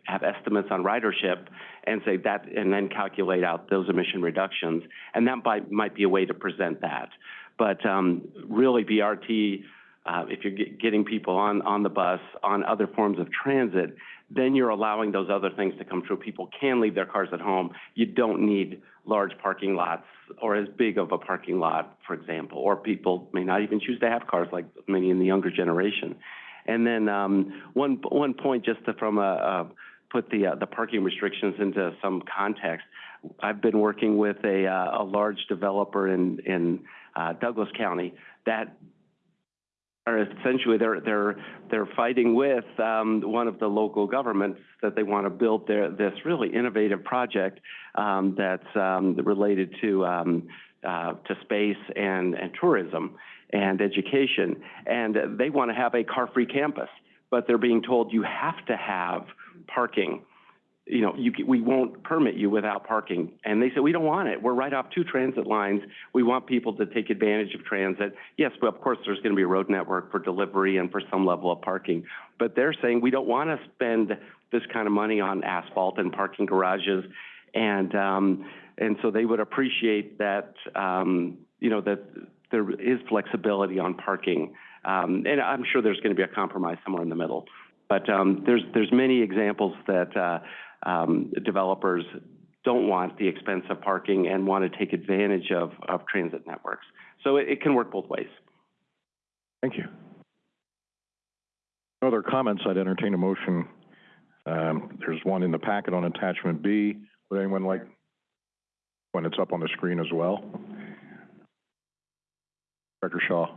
have estimates on ridership and say that, and then calculate out those emission reductions. And that might, might be a way to present that. But, um, really BRT, uh, if you're get, getting people on, on the bus, on other forms of transit, then you're allowing those other things to come true. People can leave their cars at home. You don't need large parking lots or as big of a parking lot, for example, or people may not even choose to have cars like many in the younger generation. And then, um, one, one point just to, from a, uh, put the, uh, the parking restrictions into some context. I've been working with a, uh, a large developer in, in, uh, Douglas County that are essentially they're they're they're fighting with um, one of the local governments that they want to build their this really innovative project um, that's um, related to um, uh, to space and and tourism and education, and they want to have a car-free campus, but they're being told you have to have parking you know, you, we won't permit you without parking. And they said, we don't want it. We're right off two transit lines. We want people to take advantage of transit. Yes, but of course, there's going to be a road network for delivery and for some level of parking. But they're saying we don't want to spend this kind of money on asphalt and parking garages. And, um, and so they would appreciate that, um, you know, that there is flexibility on parking. Um, and I'm sure there's going to be a compromise somewhere in the middle. But um, there's there's many examples that uh, um, developers don't want the expense of parking and want to take advantage of, of transit networks. So it, it can work both ways. Thank you. No other comments, I'd entertain a motion. Um, there's one in the packet on attachment B. Would anyone like, when it's up on the screen as well? Director Shaw.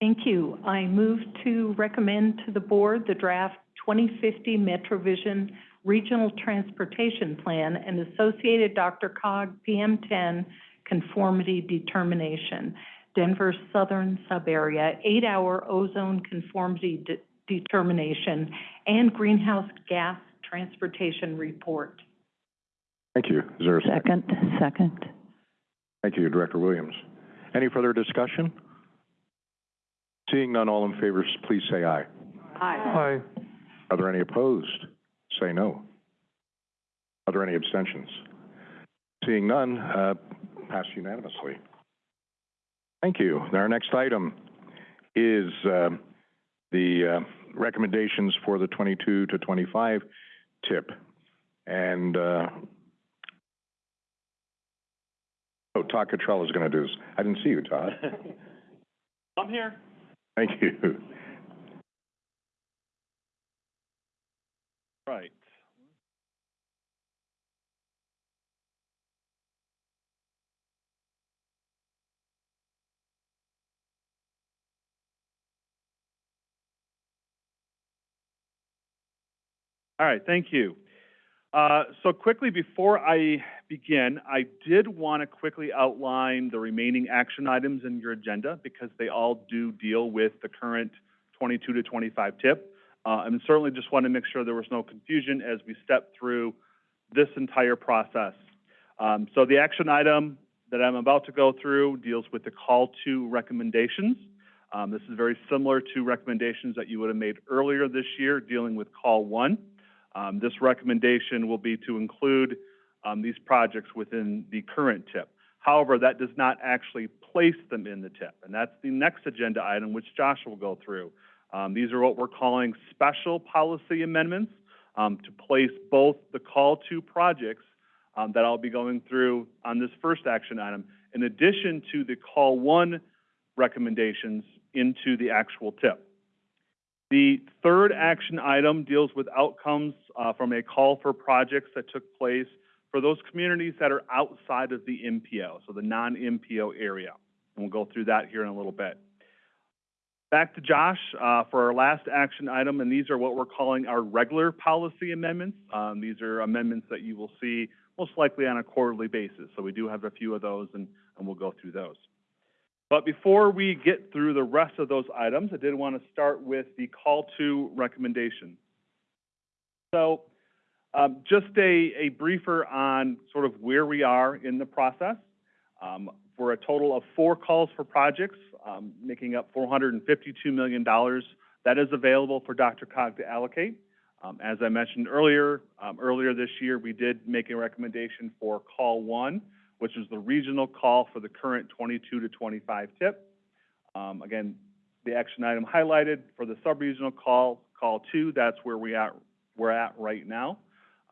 Thank you. I move to recommend to the board the draft 2050 MetroVision Regional Transportation Plan and associated DRCOG PM10 conformity determination, Denver Southern Subarea, eight-hour ozone conformity de- determination, and greenhouse gas transportation report. Thank you. Is there a second? Second, second. Thank you, Director Williams. Any further discussion? Seeing none, all in favor, please say aye. aye. Aye. Are there any opposed? Say no. Are there any abstentions? Seeing none, uh, passed unanimously. Thank you. Our next item is, um, the, uh, recommendations for the twenty-two to twenty-five TIP. And, uh, oh, Todd Cottrell is gonna do this. I didn't see you, Todd. (laughs) I'm here. Thank you. Right. All right, thank you. Uh, so quickly, before I begin, I did want to quickly outline the remaining action items in your agenda because they all do deal with the current 22 to 25 TIP. Uh, and certainly just want to make sure there was no confusion as we step through this entire process. Um, so the action item that I'm about to go through deals with the call to recommendations. Um, this is very similar to recommendations that you would have made earlier this year dealing with call one. Um, this recommendation will be to include um, these projects within the current TIP. However, that does not actually place them in the TIP, and that's the next agenda item, which Josh will go through. Um, these are what we're calling special policy amendments um, to place both the call to projects um, that I'll be going through on this first action item, in addition to the call one recommendations into the actual TIP. The third action item deals with outcomes uh, from a call for projects that took place for those communities that are outside of the MPO, so the non-MPO area. And we'll go through that here in a little bit. Back to Josh uh, for our last action item, and these are what we're calling our regular policy amendments. Um, these are amendments that you will see most likely on a quarterly basis. So we do have a few of those, and, and we'll go through those. But before we get through the rest of those items, I did want to start with the call to recommendation. So um, just a, a briefer on sort of where we are in the process. Um, for a total of four calls for projects, um, making up $452 million that is available for DRCOG to allocate. Um, as I mentioned earlier, um, earlier this year, we did make a recommendation for call one, which is the regional call for the current 22 to 25 TIP. Um, again, the action item highlighted for the sub-regional call, call two, that's where we at, we're at right now.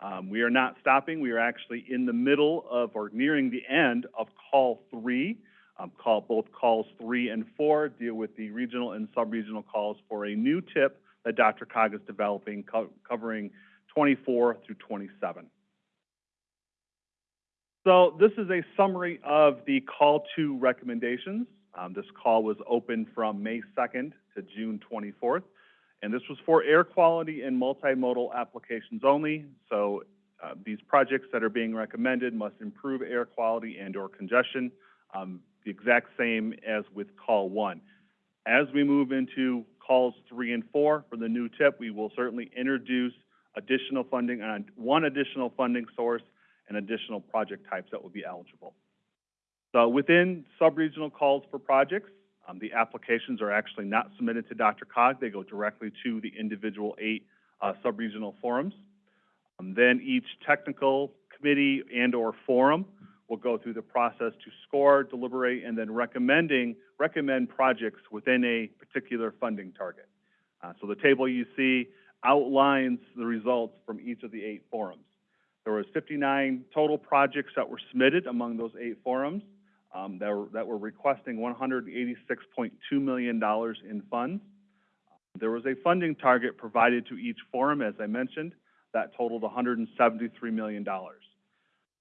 Um, we are not stopping. We are actually in the middle of or nearing the end of call three. Um, call both calls three and four deal with the regional and sub-regional calls for a new TIP that DRCOG is developing, co- covering 24 through 27. So this is a summary of the call to recommendations. Um, this call was open from May 2nd to June 24th. And this was for air quality and multimodal applications only. So uh, these projects that are being recommended must improve air quality and or congestion, um, the exact same as with call one. As we move into calls three and four for the new TIP, we will certainly introduce additional funding on one additional funding source and additional project types that will be eligible. So within sub-regional calls for projects, um, the applications are actually not submitted to DRCOG. They go directly to the individual eight uh, sub-regional forums. Um, then each technical committee and/or forum will go through the process to score, deliberate, and then recommending recommend projects within a particular funding target. Uh, so the table you see outlines the results from each of the eight forums. There was 59 total projects that were submitted among those eight forums um, that, were, that were requesting $186.2 million in funds. There was a funding target provided to each forum, as I mentioned, that totaled $173 million.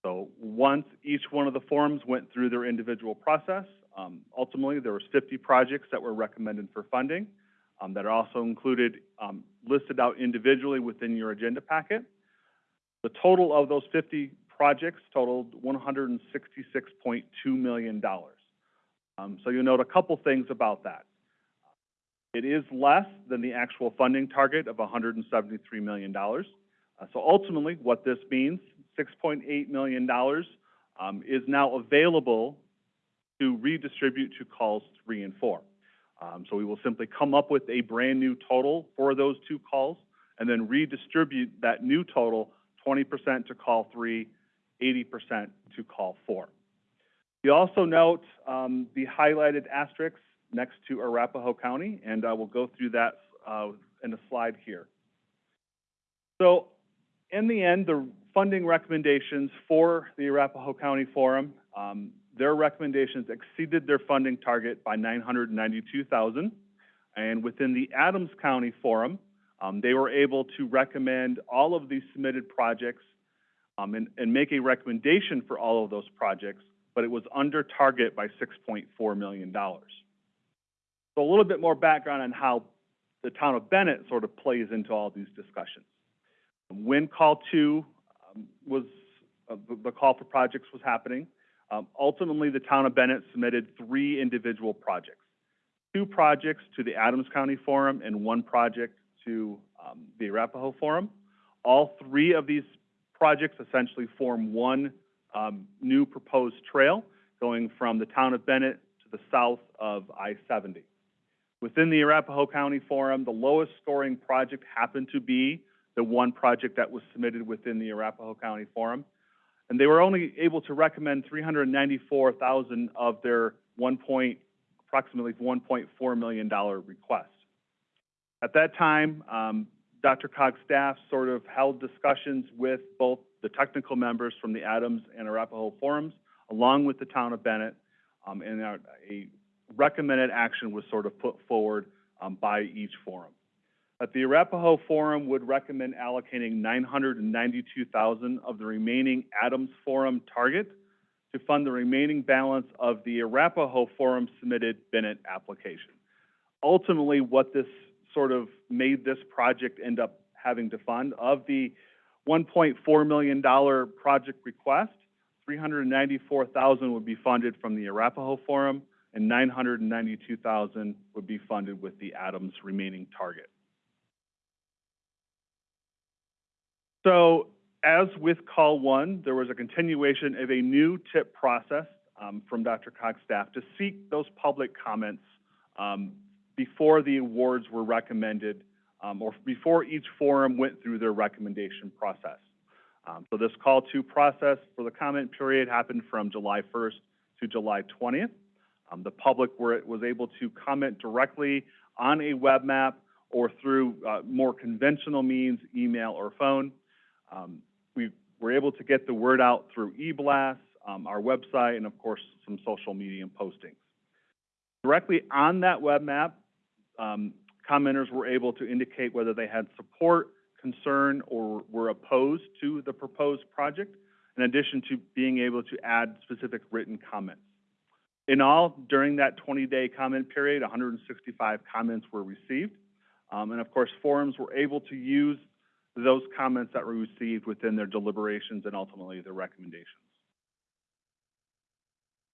So once each one of the forums went through their individual process, um, ultimately there was 50 projects that were recommended for funding um, that are also included, um, listed out individually within your agenda packet. The total of those 50 projects totaled $166.2 million. Um, so you'll note a couple things about that. It is less than the actual funding target of $173 million. Uh, so ultimately, what this means, $6.8 million um, is now available to redistribute to calls three and four. Um, so we will simply come up with a brand-new total for those two calls and then redistribute that new total, twenty percent to call three, 80% to call four. You also note, um, the highlighted asterisks next to Arapahoe County, and I will go through that, uh, in a slide here. So, in the end, the funding recommendations for the Arapahoe County Forum, um, their recommendations exceeded their funding target by nine hundred and within the Adams County Forum, um, they were able to recommend all of these submitted projects, um, and, and make a recommendation for all of those projects, but it was under target by six point four million dollars. So a little bit more background on how the town of Bennett sort of plays into all these discussions. When call two was, uh, the, the call for projects was happening, um, ultimately, the town of Bennett submitted three individual projects. Two projects to the Adams County Forum and one project to, um, the Arapahoe Forum. All three of these projects essentially form one, um, new proposed trail going from the town of Bennett to the south of I-70. Within the Arapahoe County Forum, the lowest scoring project happened to be the one project that was submitted within the Arapahoe County Forum. And they were only able to recommend three hundred and ninety-four thousand of their one point, approximately one point four million dollar request. At that time, um, DRCOG's staff sort of held discussions with both the technical members from the Adams and Arapahoe forums, along with the town of Bennett, um, and a, a recommended action was sort of put forward, um, by each forum. That the Arapahoe Forum would recommend allocating nine hundred and ninety-two thousand of the remaining Adams Forum target to fund the remaining balance of the Arapahoe Forum submitted Bennett application. Ultimately, what this sort of made this project end up having to fund, of the one point four million dollar project request, three hundred and ninety-four thousand would be funded from the Arapahoe Forum, and nine hundred and ninety-two thousand would be funded with the Adams remaining target. So as with call one, there was a continuation of a new TIP process um, from DRCOG's staff to seek those public comments um, before the awards were recommended um, or before each forum went through their recommendation process. Um, so this call to process for the comment period happened from July 1st to July 20th. Um, the public were, was able to comment directly on a web map or through uh, more conventional means, email or phone. Um, we were able to get the word out through e-blasts, um, our website, and of course, some social media postings. Directly on that web map, um, commenters were able to indicate whether they had support, concern, or were opposed to the proposed project, in addition to being able to add specific written comments. In all, during that 20-day comment period, 165 comments were received. Um, and of course, forums were able to use those comments that were received within their deliberations and ultimately their recommendations.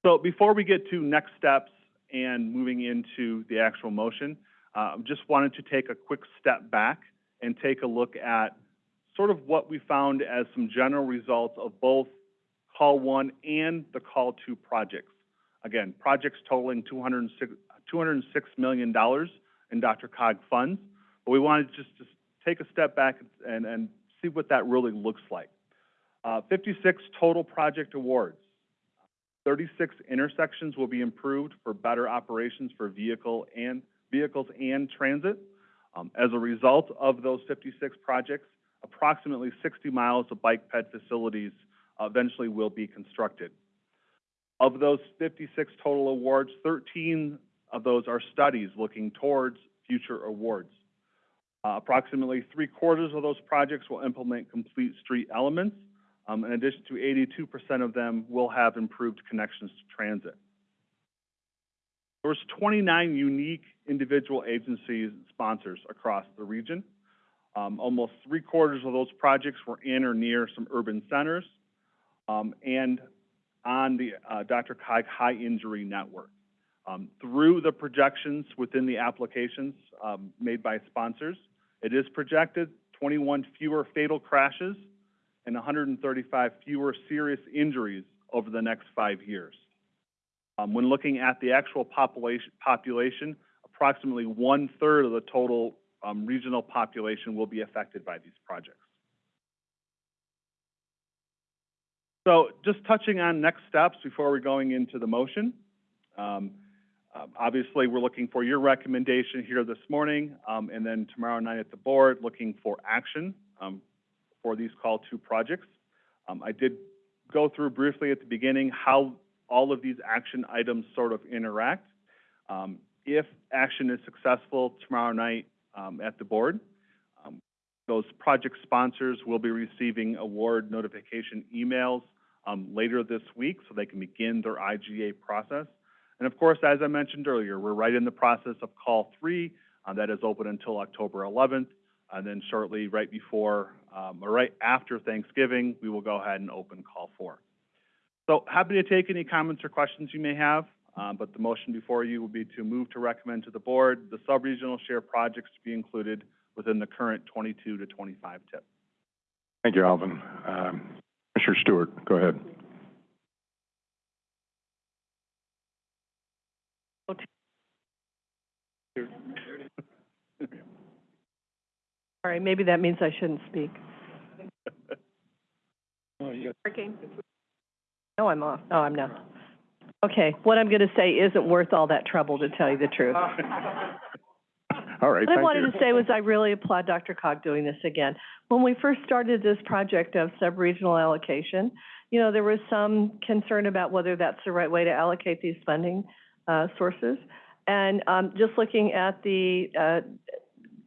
So before we get to next steps and moving into the actual motion, uh, just wanted to take a quick step back and take a look at sort of what we found as some general results of both call one and the call two projects. Again, projects totaling 206, $206 million in DRCOG funds, but we wanted just to take a step back and, and see what that really looks like. Uh, 56 total project awards. 36 intersections will be improved for better operations for vehicle and vehicles and transit. Um, as a result of those 56 projects, approximately 60 miles of bike ped facilities eventually will be constructed. Of those 56 total awards, 13 of those are studies looking towards future awards. Uh, approximately three quarters of those projects will implement complete street elements. Um, in addition to 82% of them will have improved connections to transit. There was 29 unique individual agencies and sponsors across the region. Um, almost three quarters of those projects were in or near some urban centers um, and on the uh, DRCOG High Injury Network. Um, through the projections within the applications um, made by sponsors, it is projected 21 fewer fatal crashes and 135 fewer serious injuries over the next five years. Um, when looking at the actual population, population approximately one-third of the total, um, regional population will be affected by these projects. So just touching on next steps before we're going into the motion. Um, um, obviously, we're looking for your recommendation here this morning, um, and then tomorrow night at the board, looking for action, um, for these call two projects. Um, I did go through briefly at the beginning how all of these action items sort of interact. Um, if action is successful tomorrow night, um, at the board, those project sponsors will be receiving award notification emails, later this week, so they can begin their IGA process. And of course, as I mentioned earlier, we're right in the process of call three, uh, that is open until October eleventh. And then shortly, right before, um, or right after Thanksgiving, we will go ahead and open call four. So happy to take any comments or questions you may have, um, but the motion before you will be to move to recommend to the board the sub-regional share projects to be included within the current twenty-two to twenty-five TIP. Thank you, Alvin. Um, Commissioner Stewart, go ahead. (laughs) All right, maybe that means I shouldn't speak. Working. No, I'm off. No, I'm not. Okay, what I'm gonna say isn't worth all that trouble, to tell you the truth. (laughs) All right, What I thank wanted you. to say was I really applaud DRCOG doing this again. When we first started this project of sub-regional allocation, you know, there was some concern about whether that's the right way to allocate these funding, uh, sources. And, um, just looking at the, uh,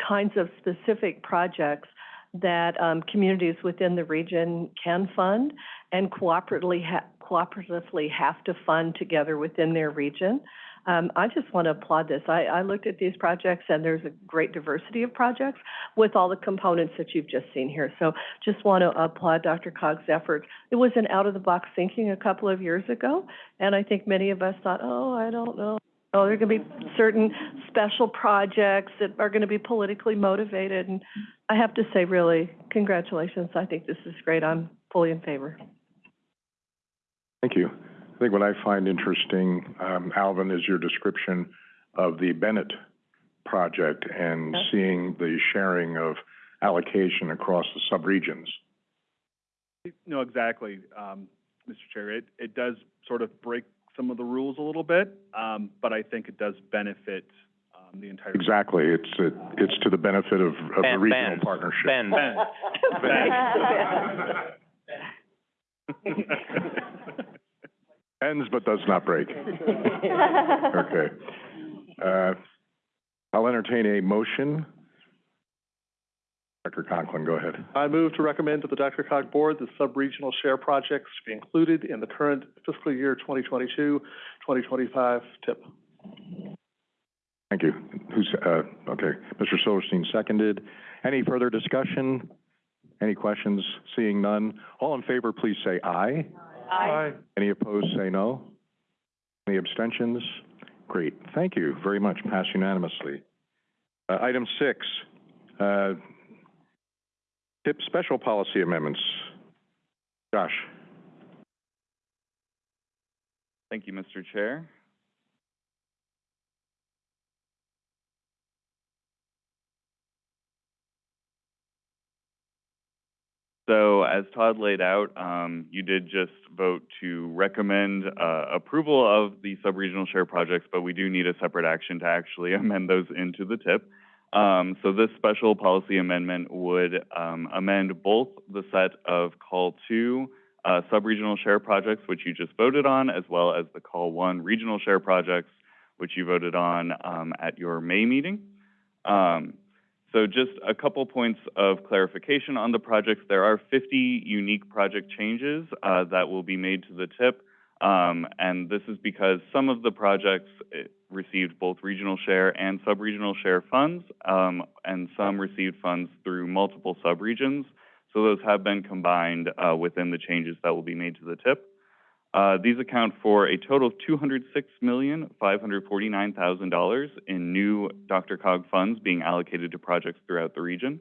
kinds of specific projects that, um, communities within the region can fund and cooperatively ha- cooperatively have to fund together within their region. Um, I just want to applaud this. I, I looked at these projects and there's a great diversity of projects with all the components that you've just seen here. So just want to applaud DRCOG's effort. It was an out-of-the-box thinking a couple of years ago, and I think many of us thought, oh, I don't know. Oh, there are going to be certain special projects that are going to be politically motivated, and I have to say, really, congratulations. I think this is great. I'm fully in favor. Thank you. I think what I find interesting, um, Alvin, is your description of the Bennett project and Yes. seeing the sharing of allocation across the subregions. No, exactly, um, Mr. Chair. It, it does sort of break some of the rules a little bit, um, but I think it does benefit, um, the entire. Exactly. It's, it- it's to the benefit of, of the Ben- regional Ben. partnership. Ben. (laughs) (laughs) (laughs) Ends but does not break. (laughs) Okay. Uh, I'll entertain a motion. Dr. Conklin, go ahead. I move to recommend to the DRCOG Board the sub-regional share projects to be included in the current fiscal year 2022, 2025 TIP. Thank you. Who's, uh, okay, Mr. Silverstein seconded. Any further discussion? Any questions? Seeing none. All in favor, please say aye. Aye. Any opposed, say no. Any abstentions? Great, thank you very much, passed unanimously. Uh, item six, uh, TIP special policy amendments. Josh? Thank you, Mr. Chair. So as Todd laid out, um, you did just vote to recommend, uh, approval of the sub-regional share projects, but we do need a separate action to actually (laughs) amend those into the TIP. Um, so this special policy amendment would, um, amend both the set of call two, uh, sub-regional share projects, which you just voted on, as well as the call one regional share projects, which you voted on, um, at your May meeting. Um, so just a couple points of clarification on the projects. There are 50 unique project changes uh, that will be made to the TIP. Um, and this is because some of the projects eh, received both regional share and sub-regional share funds, um, and some received funds through multiple subregions. So those have been combined uh, within the changes that will be made to the TIP. Uh, these account for a total of $206,549,000 in new DRCOG funds being allocated to projects throughout the region.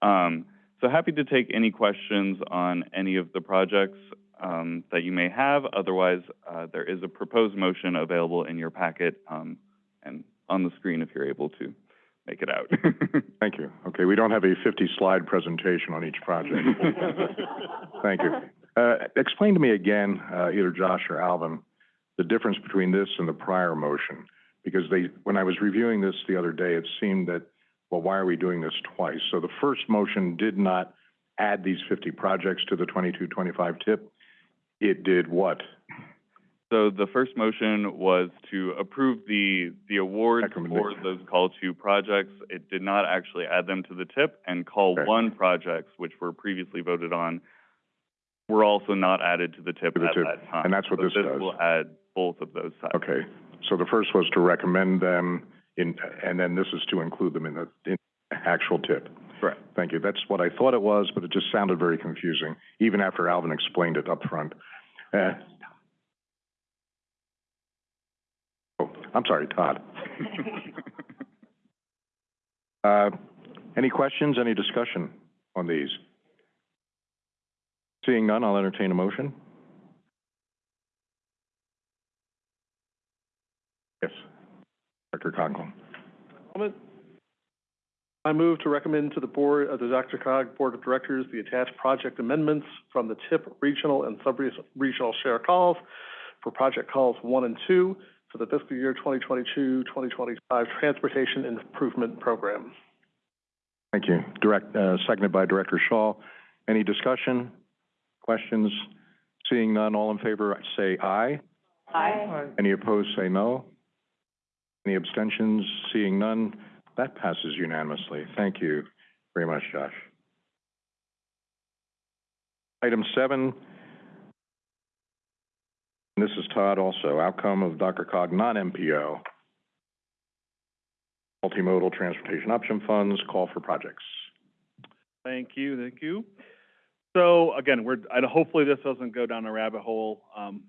Um, so happy to take any questions on any of the projects um, that you may have. Otherwise, uh, there is a proposed motion available in your packet, um, and on the screen if you're able to make it out. (laughs) Thank you. Okay, we don't have a fifty-slide presentation on each project. (laughs) Thank you. Uh, explain to me again, uh, either Josh or Alvin, the difference between this and the prior motion. Because they, when I was reviewing this the other day, it seemed that, well, why are we doing this twice? So the first motion did not add these fifty projects to the twenty-two, twenty-five TIP. It did what? So the first motion was to approve the, the awards for those call two projects. It did not actually add them to the TIP, and call Okay. one projects, which were previously voted on, were also not added to the TIP To the at TIP. that time. And that's what So this does. will add both of those sides. Okay, so the first was to recommend them in, and then this is to include them in the, in actual TIP. Correct. Thank you. That's what I thought it was, but it just sounded very confusing, even after Alvin explained it up front. Uh, Oh, I'm sorry, Todd. (laughs) Uh, any questions, any discussion on these? Seeing none, I'll entertain a motion. Yes, Director Conklin. Comment? I move to recommend to the board, uh, the DRCOG Board of Directors, the attached project amendments from the TIP regional and sub-regional share calls for project calls one and two for the fiscal year 2022-2025 Transportation Improvement Program. Thank you. Direct, uh, seconded by Director Shaw. Any discussion, questions? Seeing none, all in favor, say aye. Aye. Any opposed, say no. Any abstentions? Seeing none, that passes unanimously. Thank you very much, Josh. Item seven, and this is Todd also, outcome of DRCOG non-MPO, multimodal transportation option funds, call for projects. Thank you, thank you. So again, we're, and hopefully this doesn't go down a rabbit hole. Um,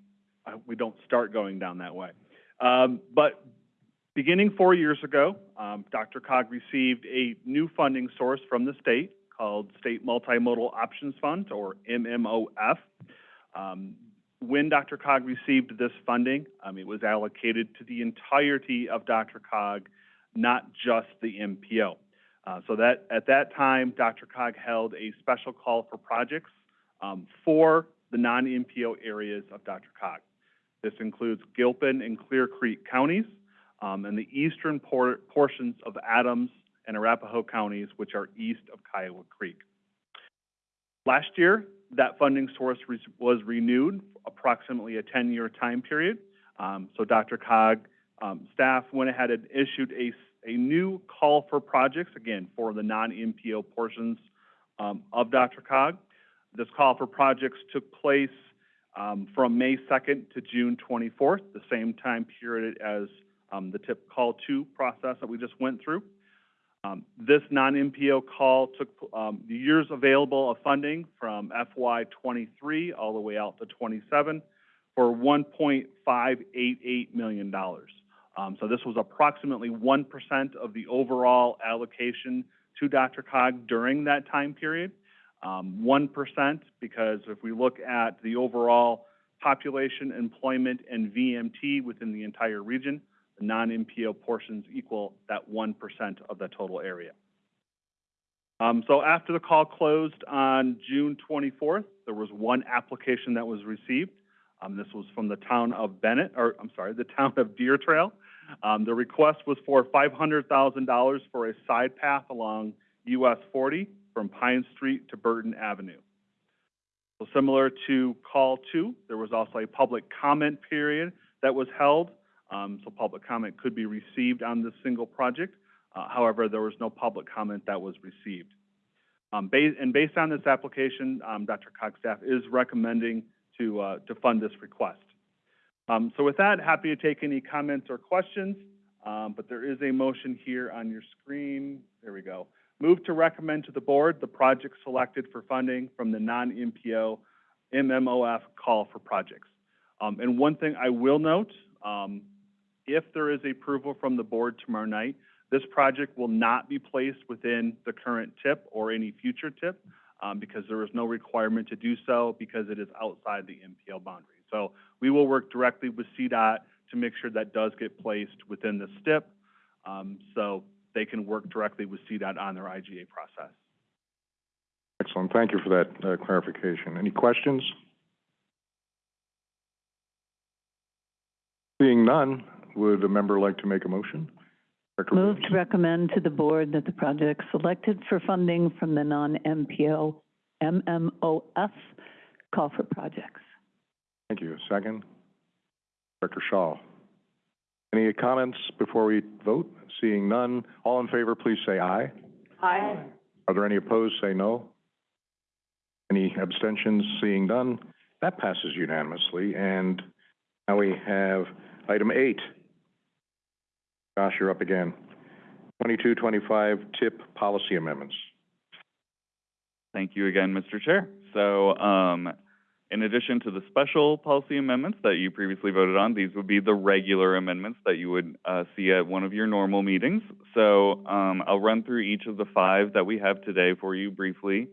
I, we don't start going down that way. Um, but beginning four years ago, um, DRCOG received a new funding source from the state called State Multimodal Options Fund, or MMOF. Um, when DRCOG received this funding, um, it was allocated to the entirety of DRCOG, not just the MPO. Uh, so that, at that time, DRCOG held a special call for projects, um, for the non-MPO areas of Dr. Cog. This includes Gilpin and Clear Creek counties, um, and the eastern por- portions of Adams and Arapahoe counties, which are east of Kiowa Creek. Last year, that funding source re- was renewed approximately a ten-year time period. Um, so DRCOG, um, staff went ahead and issued a, a new call for projects, again, for the non-MPO portions, um, of DRCOG. This call for projects took place, um, from May second to June twenty-fourth, the same time period as, um, the TIP call two process that we just went through. Um, this non-MPO call took, um, the years available of funding from FY twenty-three all the way out to twenty-seven for one point five eight eight million dollars. Um, so this was approximately one percent of the overall allocation to DRCOG during that time period. Um, one percent, because if we look at the overall population, employment, and VMT within the entire region, the non-MPO portions equal that one percent of the total area. Um, so after the call closed on June twenty-fourth, there was one application that was received. Um, this was from the town of Bennett, or, I'm sorry, the town of Deer Trail. Um, the request was for five hundred thousand dollars for a side path along US forty from Pine Street to Burton Avenue. So similar to call two, there was also a public comment period that was held. Um, so public comment could be received on this single project. Uh, however, there was no public comment that was received. Um, ba- and based on this application, um, Dr. Cox staff is recommending to, uh, to fund this request. Um, so with that, happy to take any comments or questions, um, but there is a motion here on your screen. There we go. Move to recommend to the board the project selected for funding from the non-MPO MMOF call for projects. Um, and one thing I will note, um, if there is approval from the board tomorrow night, this project will not be placed within the current TIP or any future TIP, um, because there is no requirement to do so because it is outside the MPO boundary. So we will work directly with CDOT to make sure that does get placed within the STIP. Um, so they can work directly with CDOT on their IGA process. Excellent, thank you for that uh, clarification. Any questions? Seeing none, would a member like to make a motion? Director Move Williams? to recommend to the board that the project selected for funding from the non-MPO, MMOF, call for projects. Thank you. Second? Director Shaw. Any comments before we vote? Seeing none, all in favor, please say aye. Aye. Are there any opposed? Say no. Any abstentions? Seeing none, that passes unanimously. And now we have item eight. Josh, you're up again. Twenty-two, twenty-five TIP policy amendments. Thank you again, Mr. Chair. So, um, in addition to the special policy amendments that you previously voted on, these would be the regular amendments that you would, uh, see at one of your normal meetings. So, um, I'll run through each of the five that we have today for you briefly.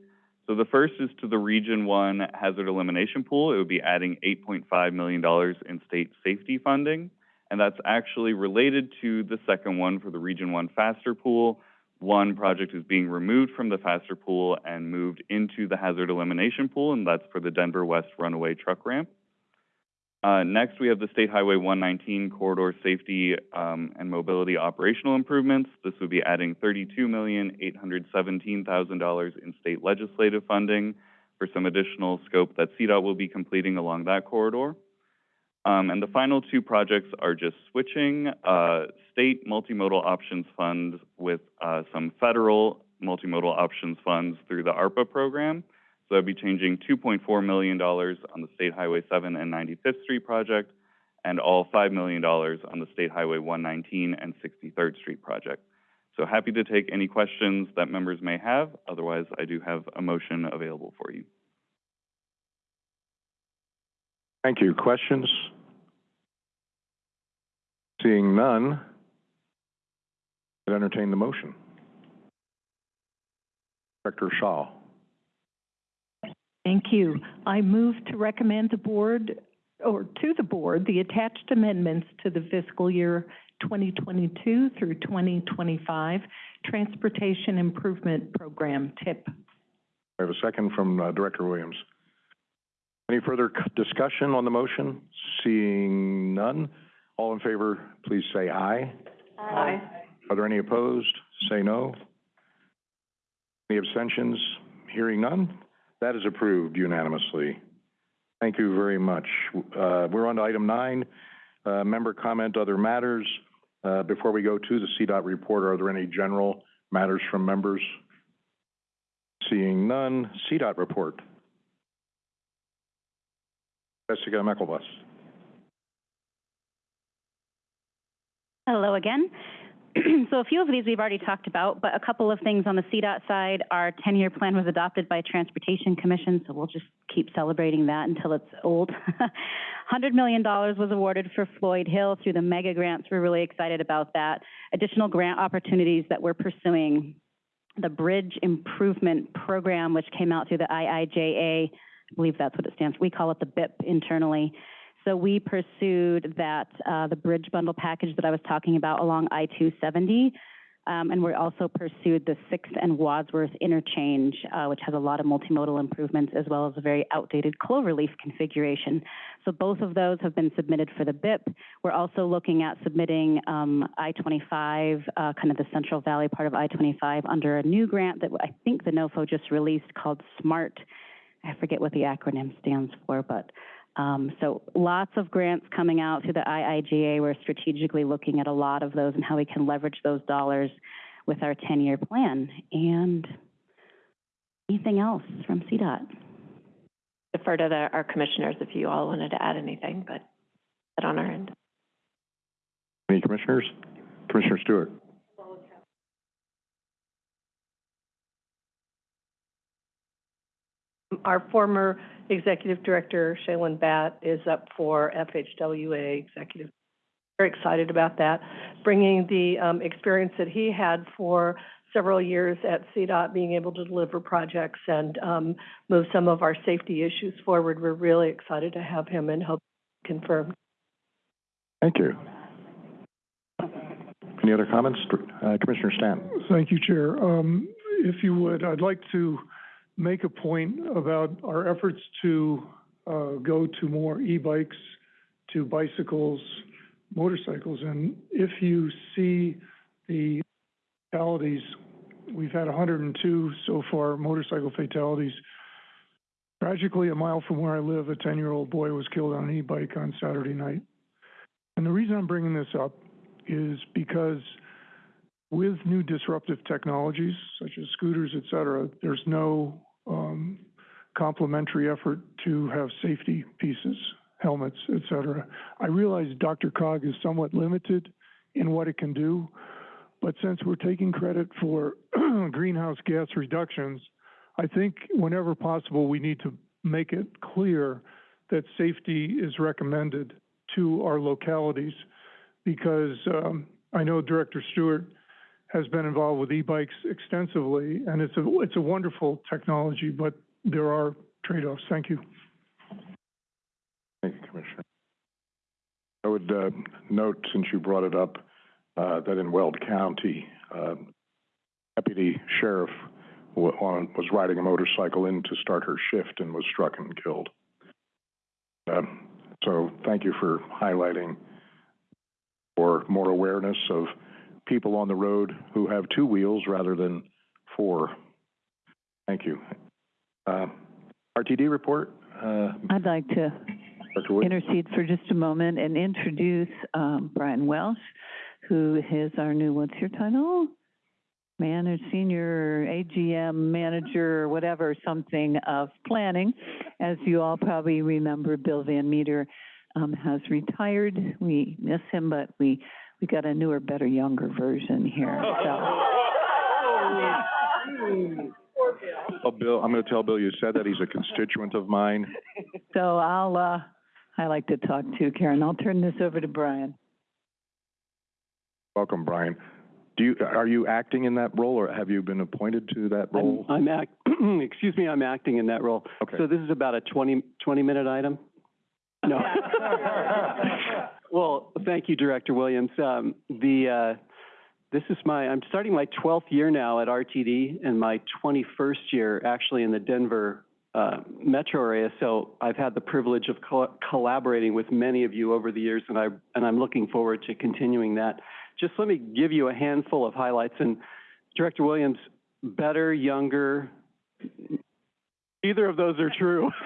So the first is to the Region One Hazard Elimination Pool. It would be adding eight point five million dollars in state safety funding. And that's actually related to the second one for the Region One Faster Pool. One project is being removed from the Faster Pool and moved into the Hazard Elimination Pool, and that's for the Denver West Runaway Truck Ramp. Uh, next, we have the State Highway 119 Corridor Safety um, and Mobility Operational Improvements. This would be adding $32,817,000 in state legislative funding for some additional scope that CDOT will be completing along that corridor. Um, and the final two projects are just switching uh, state multimodal options funds with uh, some federal multimodal options funds through the ARPA program. So I'd be changing $2.4 million on the State Highway 7 and 95th Street project, and all $5 million on the State Highway 119 and 63rd Street project. So happy to take any questions that members may have. Otherwise, I do have a motion available for you. Thank you. Questions? Seeing none, I'd entertain the motion. Director Shaw. Thank you. I move to recommend the board, or to the board, the attached amendments to the fiscal year 2022 through 2025 Transportation Improvement Program, TIP. I have a second from uh, Director Williams. Any further discussion on the motion? Seeing none, all in favor, please say aye. Aye. Are there any opposed? Say no. Any abstentions? Hearing none, that is approved unanimously. Thank you very much. Uh, we're on to item nine, uh, member comment, other matters. Uh, before we go to the CDOT report, are there any general matters from members? Seeing none, CDOT report. Jessica Myklebust. Hello again. (clears throat) So a few of these we've already talked about, but a couple of things on the CDOT side. Our 10-year plan was adopted by Transportation Commission, so we'll just keep celebrating that until it's old. (laughs) $100 million was awarded for Floyd Hill through the mega grants. We're really excited about that. Additional grant opportunities that we're pursuing. The Bridge Improvement Program, which came out through the IIJA, I believe that's what it stands for. We call it the BIP internally. So we pursued that, uh, the bridge bundle package that I was talking about along I-270. Um, and we also pursued the Sixth and Wadsworth interchange, uh, which has a lot of multimodal improvements as well as a very outdated cloverleaf configuration. So both of those have been submitted for the BIP. We're also looking at submitting, um, I-25, uh, kind of the Central Valley part of I-25 under a new grant that I think the NOFO just released called SMART. I forget what the acronym stands for, but um, so lots of grants coming out through the IIJA. We're strategically looking at a lot of those and how we can leverage those dollars with our 10-year plan. And anything else from CDOT? Defer to the, our commissioners if you all wanted to add anything, but that on our end. Any commissioners? Commissioner Stewart. Our former executive director, Shailen Bhatt, is up for FHWA executive. Very excited about that, bringing the um, experience that he had for several years at CDOT, being able to deliver projects and um, move some of our safety issues forward. We're really excited to have him and hope confirmed. Thank you. Any other comments? Uh, Commissioner Stanton? Thank you, Chair. Um, if you would, I'd like to make a point about our efforts to, uh, go to more e-bikes, to bicycles, motorcycles. And if you see the fatalities, we've had hundred and two so far motorcycle fatalities. Tragically, a mile from where I live, a ten-year-old boy was killed on an e-bike on Saturday night. And the reason I'm bringing this up is because with new disruptive technologies, such as scooters, et cetera, there's no um, complementary effort to have safety pieces, helmets, et cetera. I realize DRCOG is somewhat limited in what it can do, but since we're taking credit for (clears throat) greenhouse gas reductions, I think whenever possible, we need to make it clear that safety is recommended to our localities because um, I know Director Stewart has been involved with e-bikes extensively, and it's a it's a wonderful technology, but there are trade-offs. Thank you. Thank you, Commissioner. I would uh, note, since you brought it up, uh, that in Weld County, uh, Deputy Sheriff was riding a motorcycle in to start her shift and was struck and killed. Um, So thank you for highlighting for more awareness of people on the road who have two wheels rather than four. Thank you. Uh, RTD report, uh, I'd like to intercede for just a moment and introduce um, Brian Welsh, who is our new, what's your title? Manager, senior AGM manager, whatever, something of planning. As you all probably remember, Bill Van Meter um, has retired. We miss him, but we, we got a newer, better, younger version here, so. Oh, Bill, I'm going to tell Bill you said that. He's a constituent of mine. So I'll, uh, I like to talk to Karen. I'll turn this over to Brian. Welcome, Brian. Do you, are you acting in that role, or have you been appointed to that I'm, role? I'm act, (clears throat) excuse me, I'm acting in that role. Okay. So this is about a 20, 20-minute item? No. (laughs) (laughs) Well, thank you, Director Williams. Um, the, uh, this is my, I'm starting my 12th year now at RTD and my 21st year actually in the Denver, uh, metro area. So I've had the privilege of co- collaborating with many of you over the years and I, and I'm looking forward to continuing that. Just let me give you a handful of highlights and Director Williams, better, younger, either of those are true. (laughs)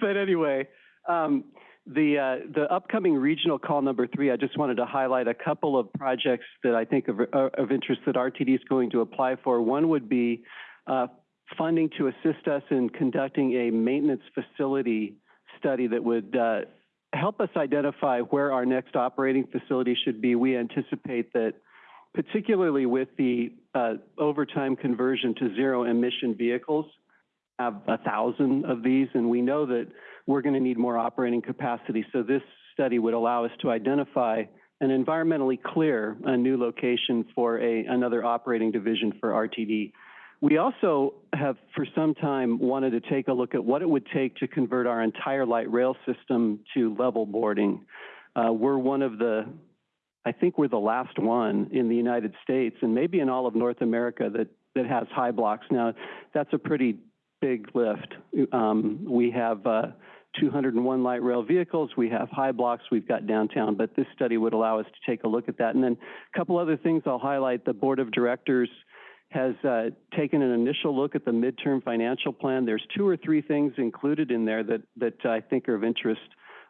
But anyway, um, the, uh, the upcoming regional call number three, I just wanted to highlight a couple of projects that I think of, are of interest that RTD is going to apply for. One would be, uh, funding to assist us in conducting a maintenance facility study that would, uh, help us identify where our next operating facility should be. We anticipate that particularly with the, uh, overtime conversion to zero emission vehicles, have a thousand of these, and we know that we're going to need more operating capacity. So this study would allow us to identify an environmentally clear, a new location for a, another operating division for RTD. We also have for some time wanted to take a look at what it would take to convert our entire light rail system to level boarding. Uh, we're one of the, I think we're the last one in the United States and maybe in all of North America that, that has high blocks. Now, that's a pretty big lift. Um, we have uh, 201 light rail vehicles, we have high blocks, we've got downtown, but this study would allow us to take a look at that. And then a couple other things I'll highlight. The Board of Directors has uh, taken an initial look at the midterm financial plan. There's two or three things included in there that, that I think are of interest.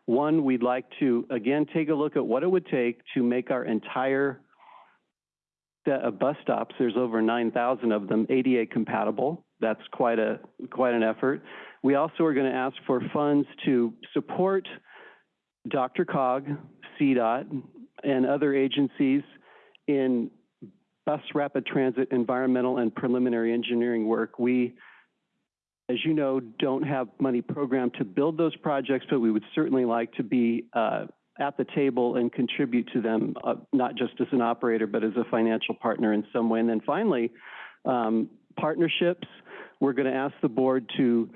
One, we'd like to, again, take a look at what it would take to make our entire set of bus stops, there's over 9,000 of them, ADA compatible. That's quite a, quite an effort. We also are going to ask for funds to support DRCOG, CDOT, and other agencies in bus rapid transit environmental and preliminary engineering work. We, as you know, don't have money programmed to build those projects, but we would certainly like to be uh, at the table and contribute to them, uh, not just as an operator, but as a financial partner in some way. And then finally, um, partnerships. We're going to ask the board to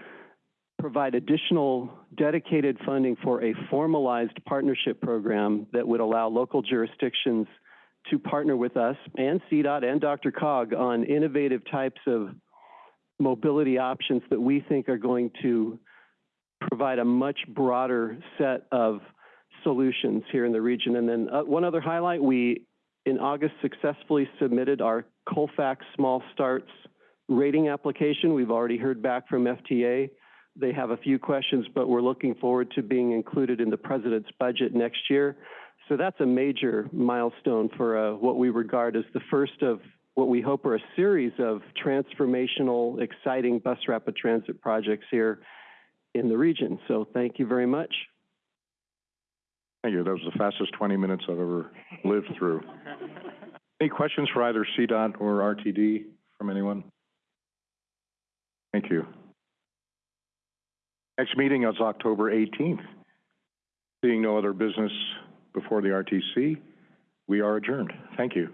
provide additional dedicated funding for a formalized partnership program that would allow local jurisdictions to partner with us and CDOT and DRCOG on innovative types of mobility options that we think are going to provide a much broader set of solutions here in the region. And then, uh, one other highlight, we, in August, successfully submitted our Colfax Small Starts rating application. We've already heard back from FTA. They have a few questions, but we're looking forward to being included in the president's budget next year. So that's a major milestone for uh, what we regard as the first of what we hope are a series of transformational, exciting bus rapid transit projects here in the region. So thank you very much. Thank you. That was the fastest twenty minutes I've ever lived through. Any questions for either CDOT or RTD from anyone? Thank you. Next meeting is October eighteenth. Seeing no other business before the RTC, we are adjourned. Thank you.